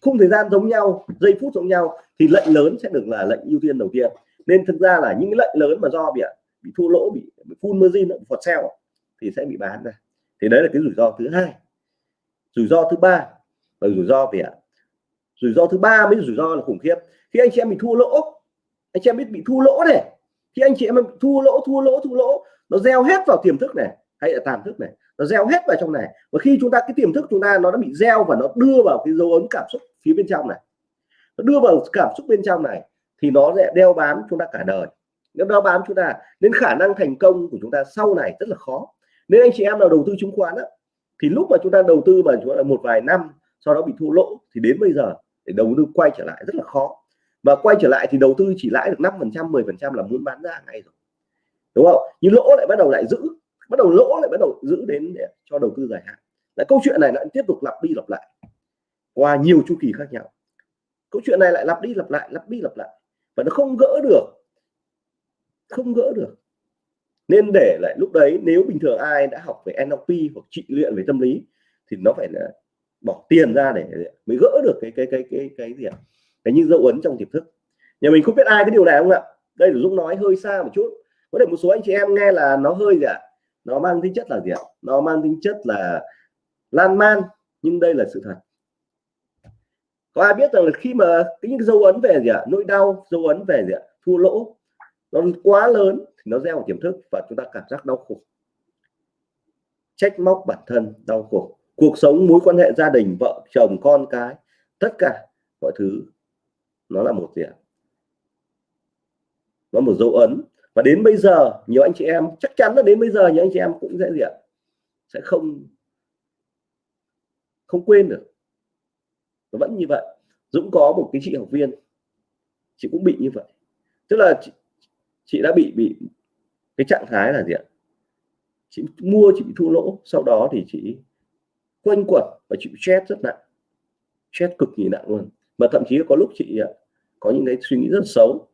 khung thời gian giống nhau giây phút giống nhau thì lệnh lớn sẽ được là lệnh ưu tiên đầu tiên. Nên thực ra là những lệnh lớn mà do bị bị thua lỗ bị, bị full margin phọt sell thì sẽ bị bán ra. Thì đấy là cái rủi ro thứ hai. Rủi ro thứ ba là rủi ro về rủi ro thứ ba mới rủi ro là khủng khiếp. Khi anh chị em bị thua lỗ anh chị em biết bị thua lỗ này khi anh chị em thua lỗ thua lỗ thua lỗ nó gieo hết vào tiềm thức này hay là tàn thức này. Nó gieo hết vào trong này. Và khi chúng ta cái tiềm thức chúng ta nó đã bị gieo và nó đưa vào cái dấu ấn cảm xúc phía bên trong này. Nó đưa vào cảm xúc bên trong này thì nó sẽ đeo bám chúng ta cả đời. Nếu đeo bám chúng ta nên khả năng thành công của chúng ta sau này rất là khó. Nên anh chị em nào đầu tư chứng khoán á, thì lúc mà chúng ta đầu tư mà chúng ta một vài năm sau đó bị thua lỗ thì đến bây giờ để đầu tư quay trở lại rất là khó và quay trở lại thì đầu tư chỉ lãi được 5 phần trăm 10 phần trăm là muốn bán ra ngay rồi. Đúng không? Nhưng lỗ lại bắt đầu lại giữ, bắt đầu lỗ lại bắt đầu giữ đến để cho đầu tư dài hạn. Lại câu chuyện này lại tiếp tục lặp đi lặp lại qua nhiều chu kỳ khác nhau. Câu chuyện này lại lặp đi lặp lại, lặp đi lặp lại. Và nó không gỡ được, không gỡ được. Nên để lại lúc đấy, nếu bình thường ai đã học về NLP hoặc trị luyện về tâm lý, thì nó phải là bỏ tiền ra để mới gỡ được cái cái cái cái cái gì ạ? Cái như dấu ấn trong tiềm thức. Nhà mình không biết ai cái điều này không ạ? Đây là Dũng nói hơi xa một chút. Có thể một số anh chị em nghe là nó hơi gì ạ? Nó mang tính chất là gì ạ? Nó mang tính chất là lan man, nhưng đây là sự thật. Có ai biết rằng là khi mà cái những dấu ấn về gì ạ? Nỗi đau, dấu ấn về gì ạ? Thua lỗ. Nó quá lớn thì nó gieo vào tiềm thức và chúng ta cảm giác đau khổ. Trách móc bản thân, đau khổ. Cuộc sống, mối quan hệ gia đình, vợ, chồng, con cái, tất cả mọi thứ nó là một gì ạ? Nó một dấu ấn. Và đến bây giờ nhiều anh chị em chắc chắn là đến bây giờ nhiều anh chị em cũng sẽ gì ạ? Sẽ không không quên được. Nó vẫn như vậy. Dũng có một cái chị học viên. Chị cũng bị như vậy. Tức là chị, chị đã bị bị cái trạng thái là gì ạ? Chị mua chị bị thua lỗ. Sau đó thì chị quanh quẩn và chịu stress rất nặng. Stress cực kỳ nặng luôn mà thậm chí có lúc chị à, có những cái suy nghĩ rất xấu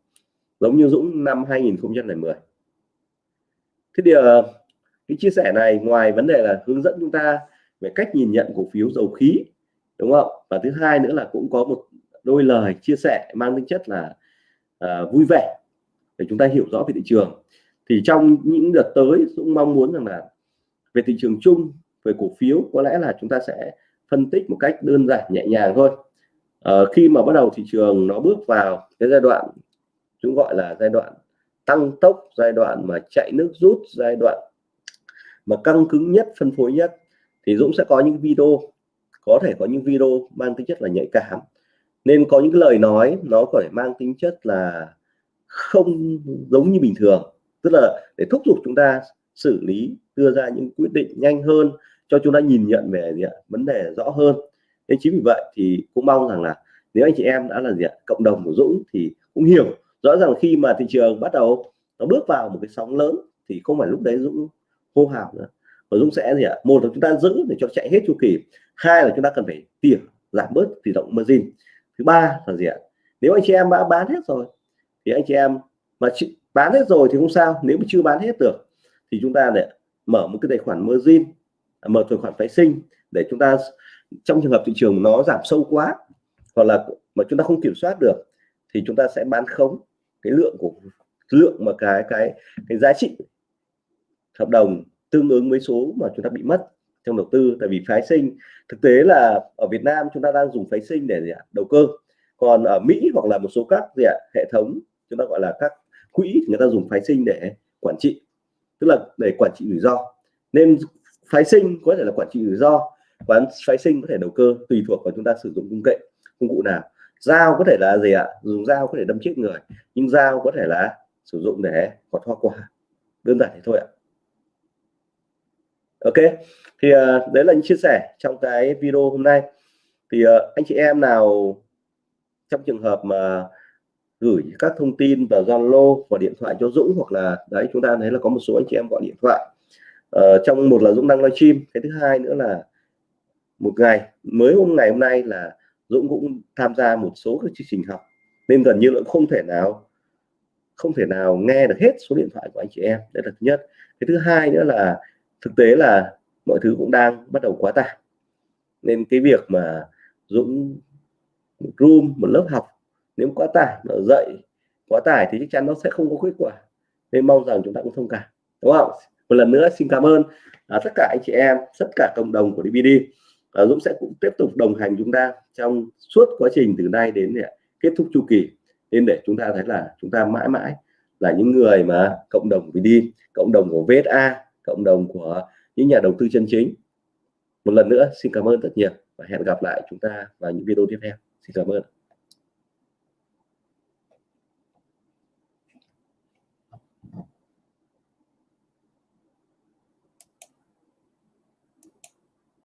giống như Dũng năm 2010 thế thì ờ, cái chia sẻ này ngoài vấn đề là hướng dẫn chúng ta về cách nhìn nhận cổ phiếu dầu khí đúng không? Và thứ hai nữa là cũng có một đôi lời chia sẻ mang tính chất là uh, vui vẻ để chúng ta hiểu rõ về thị trường. Thì trong những đợt tới Dũng mong muốn rằng là về thị trường chung về cổ phiếu có lẽ là chúng ta sẽ phân tích một cách đơn giản nhẹ nhàng thôi uh, khi mà bắt đầu thị trường nó bước vào cái giai đoạn chúng gọi là giai đoạn tăng tốc giai đoạn mà chạy nước rút giai đoạn mà căng cứng nhất phân phối nhất thì Dũng sẽ có những video có thể có những video mang tính chất là nhạy cảm. Nên có những lời nói nó có thể mang tính chất là không giống như bình thường. Tức là để thúc giục chúng ta xử lý đưa ra những quyết định nhanh hơn cho chúng ta nhìn nhận về gì ạ? vấn đề rõ hơn nên chính vì vậy thì cũng mong rằng là nếu anh chị em đã là gì ạ? cộng đồng của Dũng thì cũng hiểu rõ ràng khi mà thị trường bắt đầu nó bước vào một cái sóng lớn thì không phải lúc đấy Dũng hô hào nữa và Dũng sẽ gì ạ, một là chúng ta giữ để cho chạy hết chu kỳ, hai là chúng ta cần phải tỉa, giảm bớt tỷ trọng margin thứ ba là gì ạ, nếu anh chị em đã bán hết rồi thì anh chị em mà bán hết rồi thì không sao, nếu mà chưa bán hết được thì chúng ta để mở một cái tài khoản margin à, mở tài khoản phái sinh để chúng ta trong trường hợp thị trường nó giảm sâu quá, hoặc là mà chúng ta không kiểm soát được, thì chúng ta sẽ bán khống cái lượng của, lượng mà cái cái cái giá trị hợp đồng tương ứng với số mà chúng ta bị mất trong đầu tư tại vì phái sinh, thực tế là ở Việt Nam chúng ta đang dùng phái sinh để gì ạ? đầu cơ còn ở Mỹ hoặc là một số các gì ạ? hệ thống chúng ta gọi là các quỹ người ta dùng phái sinh để quản trị tức là để quản trị rủi ro nên phái sinh có thể là quản trị rủi ro quán phái sinh có thể đầu cơ tùy thuộc vào chúng ta sử dụng công nghệ công cụ nào. Dao có thể là gì ạ? Dùng dao có thể đâm chết người nhưng dao có thể là sử dụng để gọt hoa quả. Đơn giản thế thôi ạ. Ok thì uh, đấy là những chia sẻ trong cái video hôm nay. Thì uh, anh chị em nào trong trường hợp mà gửi các thông tin vào Zalo và điện thoại cho Dũng hoặc là đấy chúng ta thấy là có một số anh chị em gọi điện thoại uh, trong một là Dũng đang livestream cái thứ hai nữa là một ngày. Mới hôm ngày hôm nay là Dũng cũng tham gia một số các chương trình học. Nên gần như là không thể nào không thể nào nghe được hết số điện thoại của anh chị em. Đấy là thứ nhất. Cái thứ hai nữa là thực tế là mọi thứ cũng đang bắt đầu quá tải. Nên cái việc mà Dũng một room một lớp học nếu quá tải nó dạy quá tải thì chắc chắn nó sẽ không có kết quả. Nên mong rằng chúng ta cũng thông cảm. Đúng không? Một lần nữa xin cảm ơn à, tất cả anh chị em tất cả cộng đồng của DVD và Dũng sẽ cũng tiếp tục đồng hành chúng ta trong suốt quá trình từ nay đến kết thúc chu kỳ. Nên để chúng ta thấy là chúng ta mãi mãi là những người mà cộng đồng VD cộng đồng của VSA cộng đồng của những nhà đầu tư chân chính. Một lần nữa, xin cảm ơn rất nhiều và hẹn gặp lại chúng ta vào những video tiếp theo. Xin cảm ơn.